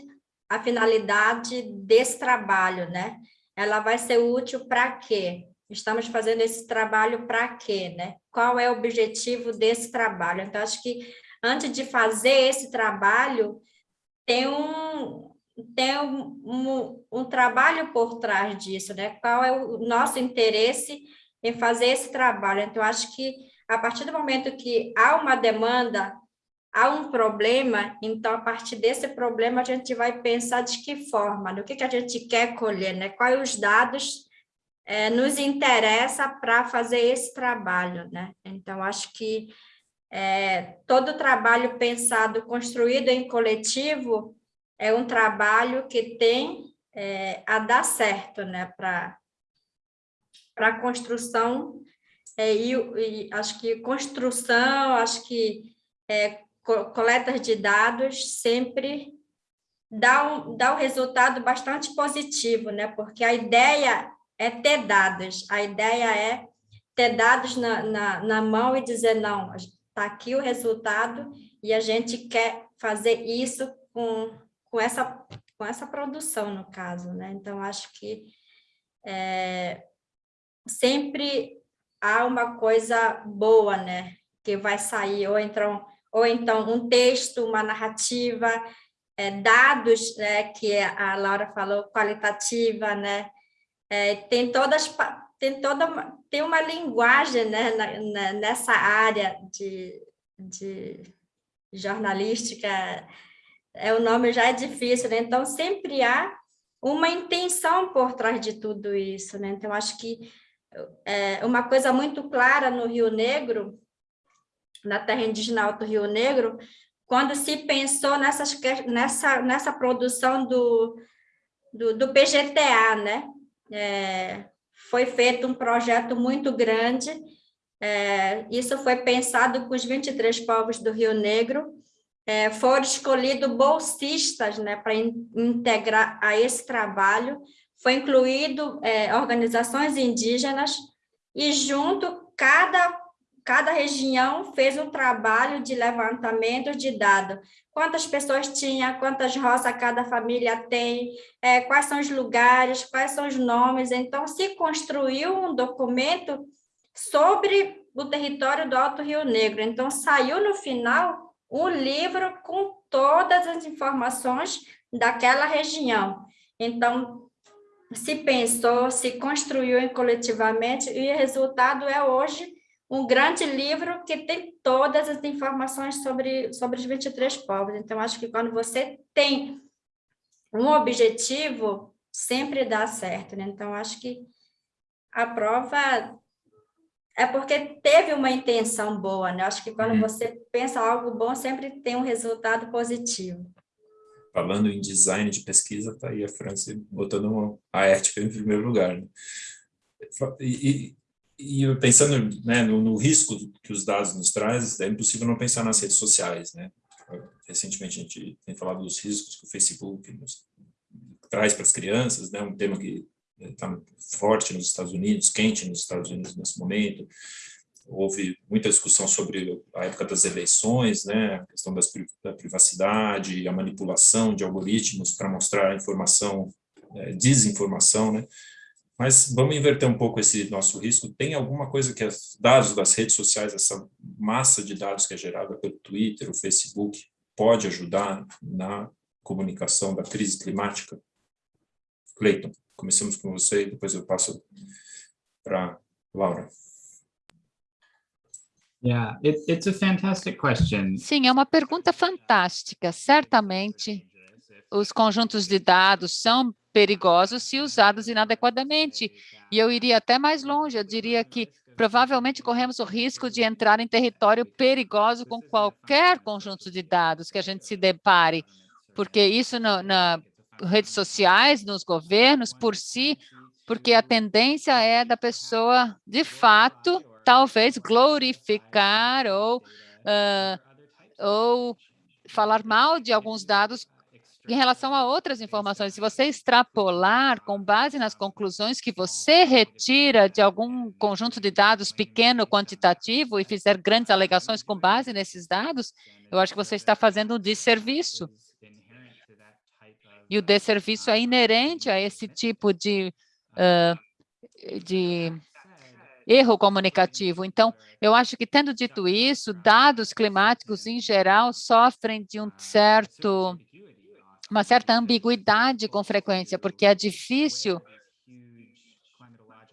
a finalidade desse trabalho, né? Ela vai ser útil para quê? Estamos fazendo esse trabalho para quê, né? Qual é o objetivo desse trabalho? Então, acho que antes de fazer esse trabalho, tem um, tem um, um, um, trabalho por trás disso, né? Qual é o nosso interesse em fazer esse trabalho? Então, acho que a partir do momento que há uma demanda, há um problema, então, a partir desse problema, a gente vai pensar de que forma, no que, que a gente quer colher, né? Quais os dados é, nos interessa para fazer esse trabalho, né? Então, acho que é, todo trabalho pensado, construído em coletivo, é um trabalho que tem é, a dar certo, né, para a construção, é, e, e, acho que construção, acho que é, coleta de dados sempre dá um, dá um resultado bastante positivo, né, porque a ideia é ter dados, a ideia é ter dados na, na, na mão e dizer, não, está aqui o resultado e a gente quer fazer isso com, com, essa, com essa produção, no caso, né? Então, acho que é, sempre há uma coisa boa, né? Que vai sair, ou então, ou então um texto, uma narrativa, é, dados, né? Que a Laura falou, qualitativa, né? É, tem todas tem toda tem uma linguagem né, na, na, nessa área de, de jornalística, é, o nome já é difícil, né? então sempre há uma intenção por trás de tudo isso. Né? Então, acho que é uma coisa muito clara no Rio Negro, na terra indígena Alto Rio Negro, quando se pensou nessas, nessa, nessa produção do, do, do PGTA, né? É, foi feito um projeto muito grande, é, isso foi pensado com os 23 povos do Rio Negro, é, foram escolhidos bolsistas né, para in, integrar a esse trabalho, foi incluído é, organizações indígenas, e junto, cada, cada região fez um trabalho de levantamento de dados, quantas pessoas tinha, quantas roças cada família tem, é, quais são os lugares, quais são os nomes. Então, se construiu um documento sobre o território do Alto Rio Negro. Então, saiu no final um livro com todas as informações daquela região. Então, se pensou, se construiu coletivamente, e o resultado é hoje um grande livro que tem todas as informações sobre, sobre os 23 povos. Então, acho que quando você tem um objetivo, sempre dá certo. Né? Então, acho que a prova é porque teve uma intenção boa. Né? Acho que quando uhum. você pensa algo bom, sempre tem um resultado positivo. Falando em design de pesquisa, está aí a França botando uma, a ética em primeiro lugar. Né? E, e pensando né, no, no, risco que os dados nos trazem, é impossível não pensar nas redes sociais, né? Recentemente a gente tem falado dos riscos que o Facebook nos traz para as crianças, né? Um tema que está forte nos Estados Unidos, quente nos Estados Unidos nesse momento. Houve muita discussão sobre a época das eleições, né? A questão das, da privacidade, a manipulação de algoritmos para mostrar informação, é, desinformação, né? Mas vamos inverter um pouco esse nosso risco. Tem alguma coisa que os dados das redes sociais, essa massa de dados que é gerada pelo Twitter, o Facebook, pode ajudar na comunicação da crise climática? Cleiton, começamos com você e depois eu passo para Laura. Yeah, it, it's a fantastic question. Sim, é uma pergunta fantástica. Certamente, os conjuntos de dados são perigosos se usados inadequadamente. E eu iria até mais longe, eu diria que provavelmente corremos o risco de entrar em território perigoso com qualquer conjunto de dados que a gente se depare, porque isso no, na redes sociais, nos governos, por si, porque a tendência é da pessoa, de fato, talvez glorificar ou, uh, ou falar mal de alguns dados em relação a outras informações, se você extrapolar com base nas conclusões que você retira de algum conjunto de dados pequeno, quantitativo, e fizer grandes alegações com base nesses dados, eu acho que você está fazendo um desserviço. E o desserviço é inerente a esse tipo de, uh, de erro comunicativo. Então, eu acho que, tendo dito isso, dados climáticos, em geral, sofrem de um certo uma certa ambiguidade com frequência, porque é difícil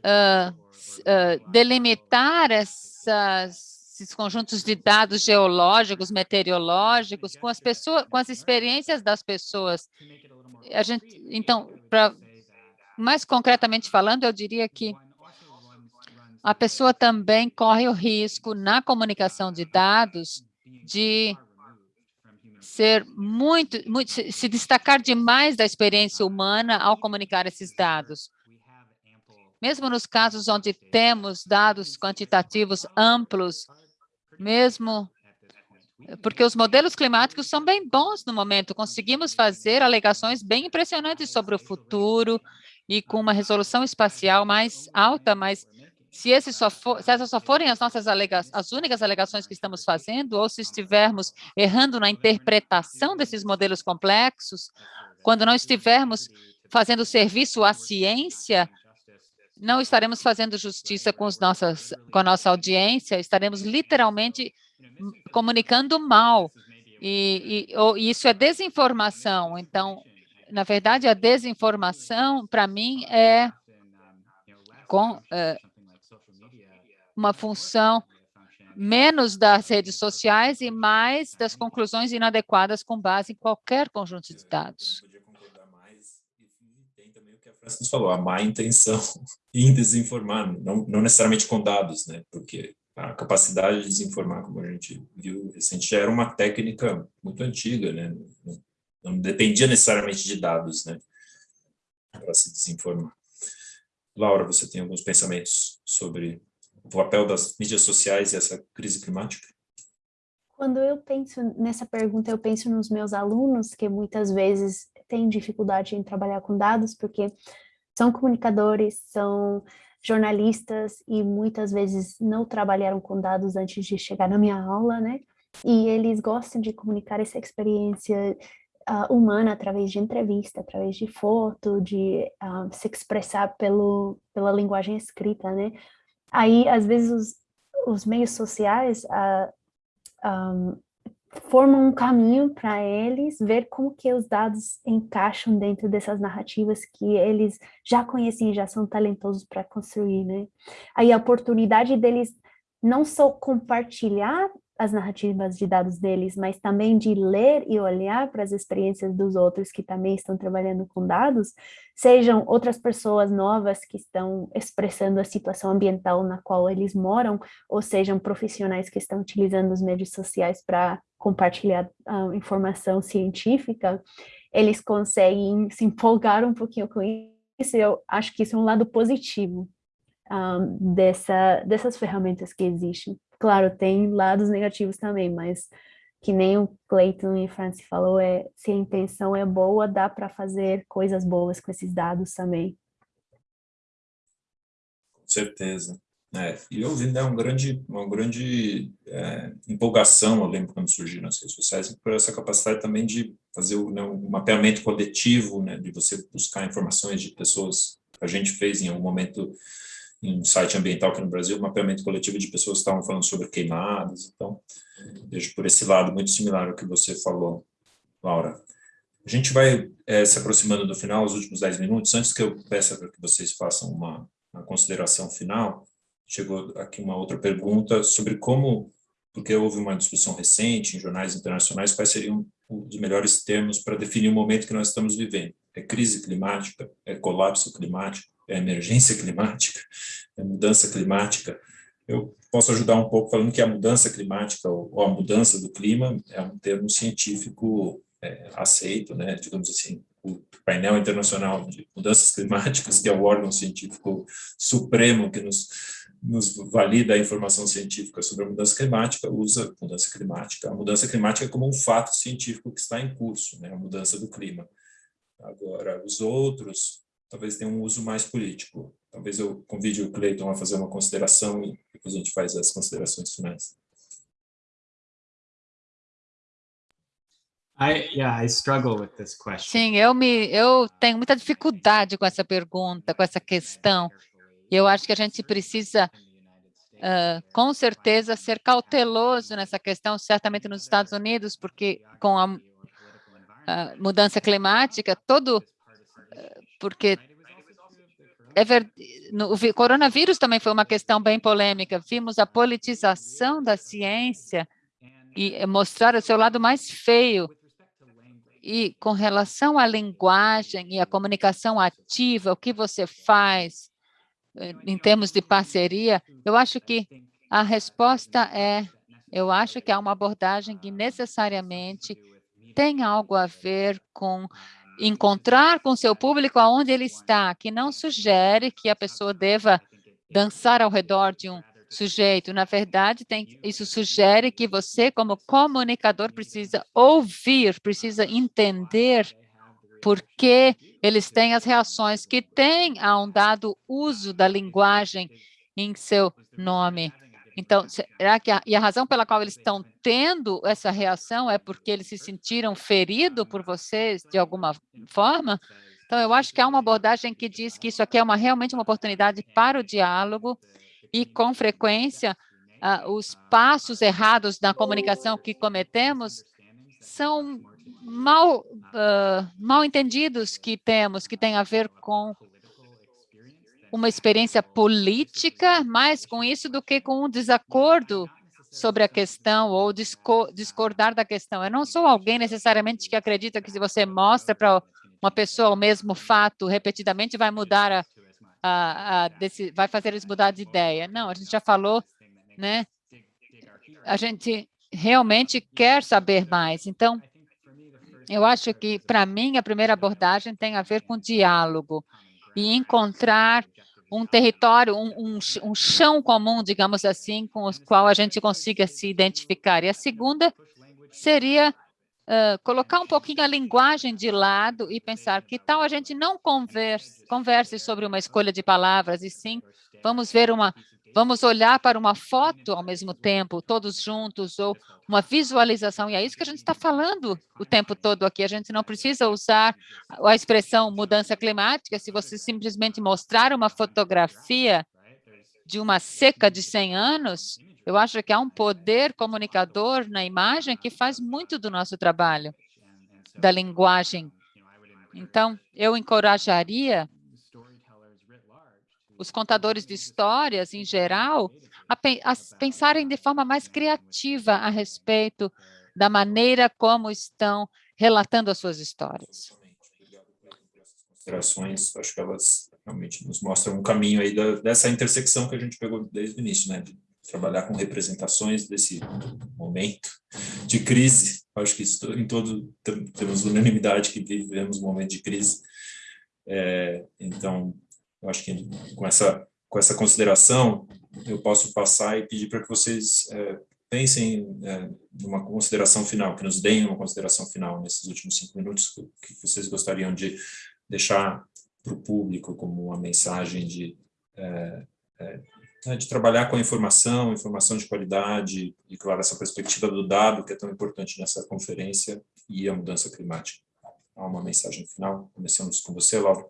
uh, uh, delimitar essas, esses conjuntos de dados geológicos, meteorológicos, com as pessoas, com as experiências das pessoas. A gente, então, para mais concretamente falando, eu diria que a pessoa também corre o risco na comunicação de dados de ser muito, muito, se destacar demais da experiência humana ao comunicar esses dados. Mesmo nos casos onde temos dados quantitativos amplos, mesmo porque os modelos climáticos são bem bons no momento, conseguimos fazer alegações bem impressionantes sobre o futuro e com uma resolução espacial mais alta, mas se, esse só for, se essas só forem as nossas as únicas alegações que estamos fazendo, ou se estivermos errando na interpretação desses modelos complexos, quando não estivermos fazendo serviço à ciência, não estaremos fazendo justiça com, os nossas, com a nossa audiência, estaremos literalmente comunicando mal. E, e, ou, e isso é desinformação. Então, na verdade, a desinformação, para mim, é com, é, uma função menos das redes sociais e mais das conclusões inadequadas com base em qualquer conjunto de dados. Francis falou, a má intenção em desinformar, não, não necessariamente com dados, né? Porque a capacidade de desinformar, como a gente viu recente, já era uma técnica muito antiga, né? Não, não dependia necessariamente de dados, né? Para se desinformar. Laura, você tem alguns pensamentos sobre o papel das mídias sociais e essa crise climática? Quando eu penso nessa pergunta, eu penso nos meus alunos, que muitas vezes têm dificuldade em trabalhar com dados, porque são comunicadores, são jornalistas e muitas vezes não trabalharam com dados antes de chegar na minha aula, né? E eles gostam de comunicar essa experiência uh, humana através de entrevista, através de foto, de uh, se expressar pelo, pela linguagem escrita, né? Aí, às vezes, os, os meios sociais uh, ah, um, formam um caminho para eles ver como que os dados encaixam dentro dessas narrativas que eles já conhecem já são talentosos para construir, né? Aí a oportunidade deles não só compartilhar as narrativas de dados deles, mas também de ler e olhar para as experiências dos outros que também estão trabalhando com dados, sejam outras pessoas novas que estão expressando a situação ambiental na qual eles moram, ou sejam profissionais que estão utilizando os meios sociais para compartilhar uh, informação científica, eles conseguem se empolgar um pouquinho com isso, eu acho que isso é um lado positivo um, ah, dessa, dessas ferramentas que existem. Claro, tem lados negativos também, mas que nem o Clayton e Francis falou, é, se a intenção é boa, dá para fazer coisas boas com esses dados também. Com certeza. É, e eu vi né, um grande, uma grande é, empolgação, eu lembro quando surgiram as redes sociais, por essa capacidade também de fazer o, né, um mapeamento coletivo, né, de você buscar informações de pessoas, a gente fez em algum momento em um site ambiental aqui no Brasil, mapeamento coletivo de pessoas que estavam falando sobre queimadas, então vejo por esse lado muito similar ao que você falou, Laura. A gente vai é, se aproximando do final, os últimos 10 minutos, antes que eu peça para que vocês façam uma, uma consideração final, chegou aqui uma outra pergunta sobre como, porque houve uma discussão recente em jornais internacionais, quais seriam os melhores termos para definir o momento que nós estamos vivendo. É crise climática? É colapso climático? É emergência climática, é mudança climática. Eu posso ajudar um pouco falando que a mudança climática ou a mudança do clima é um termo científico é, aceito, né, digamos assim, o painel internacional de mudanças climáticas, que é o órgão científico supremo que nos, nos valida a informação científica sobre a mudança climática, usa mudança climática. A mudança climática é como um fato científico que está em curso, né, a mudança do clima. Agora, os outros talvez tenham um uso mais político. Talvez eu convide o Cleiton a fazer uma consideração e depois a gente faz as considerações finais. I, yeah, I struggle with this question. Sim, eu me eu tenho muita dificuldade com essa pergunta, com essa questão. Eu acho que a gente precisa uh, com certeza ser cauteloso nessa questão, certamente nos Estados Unidos, porque com a, a mudança climática, todo porque é ver, no, o coronavírus também foi uma questão bem polêmica. Vimos a politização da ciência e mostrar o seu lado mais feio e com relação à linguagem e à comunicação ativa, o que você faz eh, em termos de parceria, eu acho que a resposta é, eu acho que há uma abordagem que necessariamente tem algo a ver com encontrar com seu público aonde ele está, que não sugere que a pessoa deva dançar ao redor de um sujeito. Na verdade, tem, isso sugere que você, como comunicador, precisa ouvir, precisa entender por que eles têm as reações que têm a um dado uso da linguagem em seu nome. Então, será que a, e a razão pela qual eles estão tendo essa reação é porque eles se sentiram feridos por vocês de alguma forma? Então, eu acho que há uma abordagem que diz que isso aqui é uma, realmente uma oportunidade para o diálogo e, com frequência, uh, os passos errados na comunicação que cometemos são mal, uh, mal entendidos que temos, que tem a ver com uma experiência política, mais com isso do que com um desacordo sobre a questão ou discordar da questão. Eu não sou alguém necessariamente que acredita que se você mostra para uma pessoa o mesmo fato repetidamente, vai mudar a, a, a desse, vai fazer eles mudar de ideia. Não, a gente já falou, né? A gente realmente quer saber mais. Então, eu acho que, para mim, a primeira abordagem tem a ver com diálogo e encontrar um território, um, um, um, chão comum, digamos assim, com o qual a gente consiga se identificar. E a segunda seria uh, colocar um pouquinho a linguagem de lado e pensar que tal a gente não converse, converse sobre uma escolha de palavras, e sim vamos ver uma Vamos olhar para uma foto ao mesmo tempo, todos juntos, ou uma visualização, e é isso que a gente está falando o tempo todo aqui. A gente não precisa usar a expressão mudança climática se você simplesmente mostrar uma fotografia de uma seca de 100 anos, eu acho que há um poder comunicador na imagem que faz muito do nosso trabalho, da linguagem. Então, eu encorajaria os contadores de histórias, em geral, a, a pensarem de forma mais criativa a respeito da maneira como estão relatando as suas histórias. Considerações, acho que elas realmente nos mostram um caminho aí da, dessa intersecção que a gente pegou desde o início, né, de trabalhar com representações desse momento de crise. Acho que isso, em todo temos unanimidade que vivemos um momento de crise. É, então, eu acho que com essa, com essa consideração, eu posso passar e pedir para que vocês é, pensem é, numa consideração final, que nos deem uma consideração final nesses últimos cinco minutos, que vocês gostariam de deixar para o público como uma mensagem de, é, é, né, de trabalhar com a informação, informação de qualidade, e, claro, essa perspectiva do dado, que é tão importante nessa conferência, e a mudança climática. Há uma mensagem final. Começamos com você, Laura.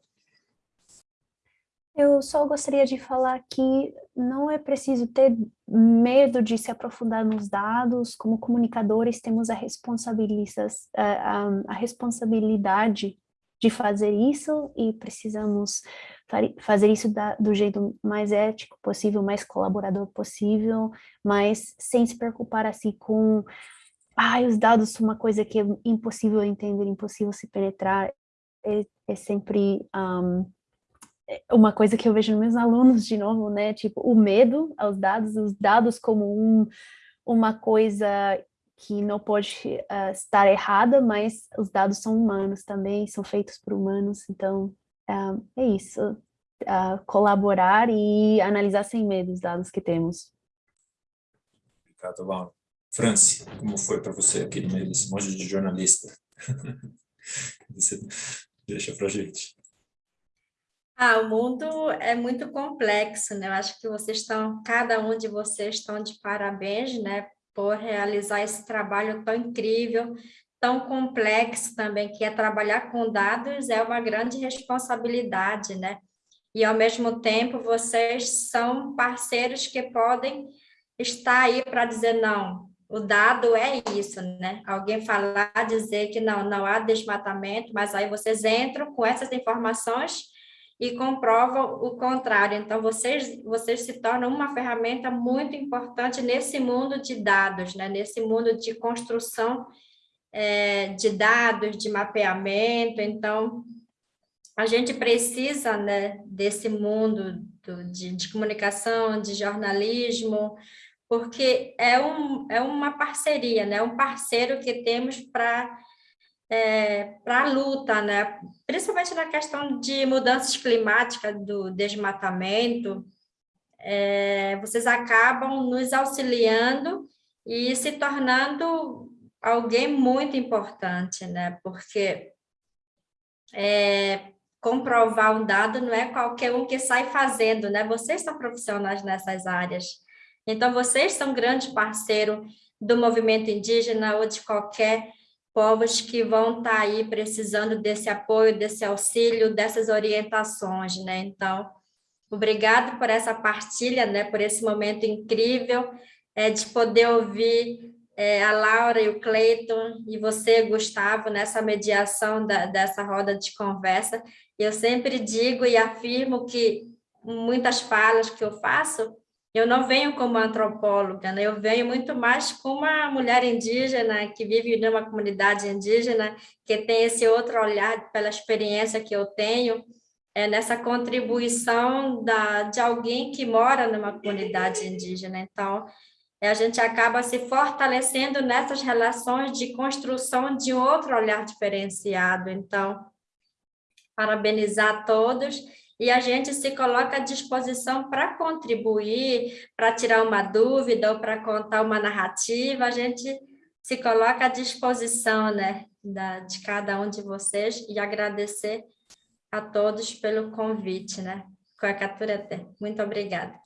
Eu só gostaria de falar que não é preciso ter medo de se aprofundar nos dados, como comunicadores temos a, a, a responsabilidade de fazer isso e precisamos fazer isso da, do jeito mais ético possível, mais colaborador possível, mas sem se preocupar assim com ah, os dados são uma coisa que é impossível entender, impossível se penetrar, é, é sempre um, uma coisa que eu vejo nos meus alunos, de novo, né, tipo, o medo aos dados, os dados como um, uma coisa que não pode uh, estar errada, mas os dados são humanos também, são feitos por humanos, então uh, é isso, uh, colaborar e analisar sem medo os dados que temos. Obrigado, Laura. Franci, como foi para você aqui no meio desse monte de jornalista? deixa para gente. Ah, o mundo é muito complexo, né? Eu acho que vocês estão, cada um de vocês estão de parabéns, né? Por realizar esse trabalho tão incrível, tão complexo também, que é trabalhar com dados, é uma grande responsabilidade, né? E, ao mesmo tempo, vocês são parceiros que podem estar aí para dizer, não, o dado é isso, né? Alguém falar, dizer que não, não há desmatamento, mas aí vocês entram com essas informações e comprovam o contrário. Então, vocês, vocês se tornam uma ferramenta muito importante nesse mundo de dados, né? nesse mundo de construção é, de dados, de mapeamento. Então, a gente precisa né, desse mundo do, de, de comunicação, de jornalismo, porque é, um, é uma parceria, né? um parceiro que temos para é, para a luta, né? principalmente na questão de mudanças climáticas, do desmatamento, é, vocês acabam nos auxiliando e se tornando alguém muito importante, né? porque é, comprovar um dado não é qualquer um que sai fazendo, né? vocês são profissionais nessas áreas, então vocês são grande parceiro do movimento indígena ou de qualquer povos que vão estar tá aí precisando desse apoio, desse auxílio, dessas orientações, né? Então, obrigado por essa partilha, né? Por esse momento incrível é, de poder ouvir é, a Laura e o Cleiton e você, Gustavo, nessa mediação da, dessa roda de conversa. Eu sempre digo e afirmo que muitas falas que eu faço eu não venho como antropóloga, né? eu venho muito mais como uma mulher indígena que vive numa comunidade indígena, que tem esse outro olhar pela experiência que eu tenho, é nessa contribuição da, de alguém que mora numa comunidade indígena. Então, a gente acaba se fortalecendo nessas relações de construção de outro olhar diferenciado. Então, parabenizar todos e a gente se coloca à disposição para contribuir, para tirar uma dúvida ou para contar uma narrativa, a gente se coloca à disposição né, da, de cada um de vocês e agradecer a todos pelo convite, né? até. Muito obrigada.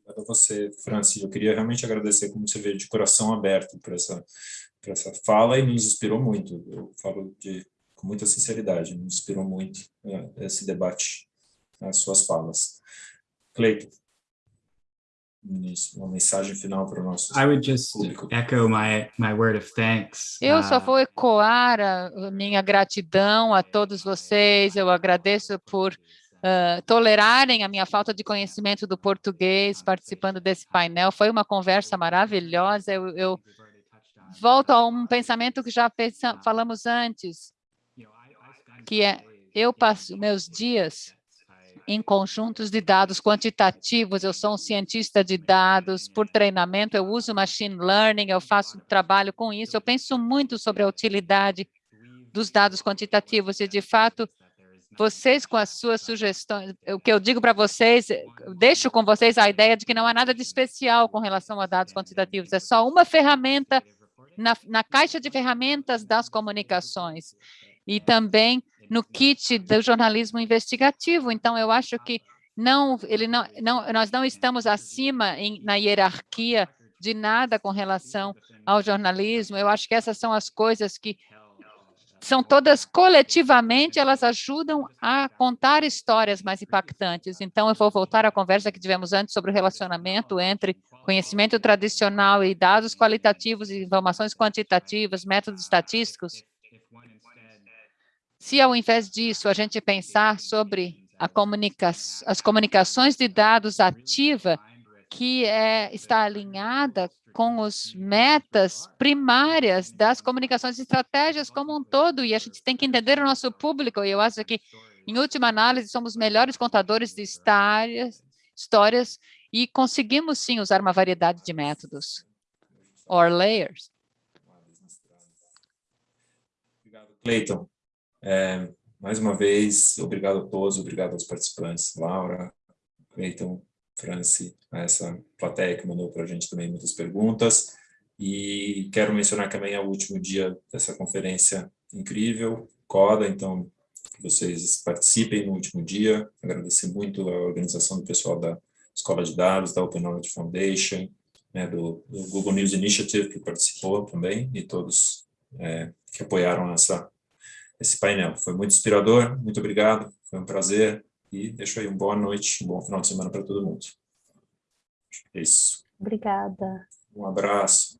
Obrigado a você, Francis. Eu queria realmente agradecer, como você vê, de coração aberto para essa, essa fala e nos inspirou muito. Eu falo de, com muita sinceridade, nos inspirou muito né, esse debate as suas falas. Cleiton, uma mensagem final para o nosso I would just público. echo my, my word of thanks. Eu só uh, vou ecoar a minha gratidão a todos vocês, eu agradeço por uh, tolerarem a minha falta de conhecimento do português, participando desse painel, foi uma conversa maravilhosa, eu, eu volto a um pensamento que já pensa, falamos antes, que é, eu passo meus dias em conjuntos de dados quantitativos. Eu sou um cientista de dados, por treinamento eu uso machine learning, eu faço trabalho com isso, eu penso muito sobre a utilidade dos dados quantitativos e, de fato, vocês com as suas sugestões, o que eu digo para vocês, deixo com vocês a ideia de que não há nada de especial com relação a dados quantitativos, é só uma ferramenta na, na caixa de ferramentas das comunicações. E também no kit do jornalismo investigativo. Então, eu acho que não, ele não, não, nós não estamos acima em, na hierarquia de nada com relação ao jornalismo. Eu acho que essas são as coisas que são todas coletivamente, elas ajudam a contar histórias mais impactantes. Então, eu vou voltar à conversa que tivemos antes sobre o relacionamento entre conhecimento tradicional e dados qualitativos, informações quantitativas, métodos estatísticos. Se, ao invés disso, a gente pensar sobre comunica as comunicações de dados ativa, que é, está alinhada com os metas primárias das comunicações estratégias como um todo, e a gente tem que entender o nosso público, e eu acho que Em última análise, somos melhores contadores de histórias, histórias e conseguimos sim usar uma variedade de métodos or layers. Cleiton. É, mais uma vez, obrigado a todos, obrigado aos participantes, Laura, Cleiton, Franci, essa plateia que mandou para a gente também muitas perguntas. E quero mencionar que amanhã é o último dia dessa conferência incrível, CODA, então vocês participem no último dia. Agradecer muito a organização do pessoal da Escola de Dados, da Open Knowledge Foundation, né, do, do, Google News Initiative, que participou também, e todos é, que apoiaram essa, esse painel. Foi muito inspirador, muito obrigado, foi um prazer, e deixo aí uma boa noite, um bom final de semana para todo mundo. É isso. Obrigada. Um abraço.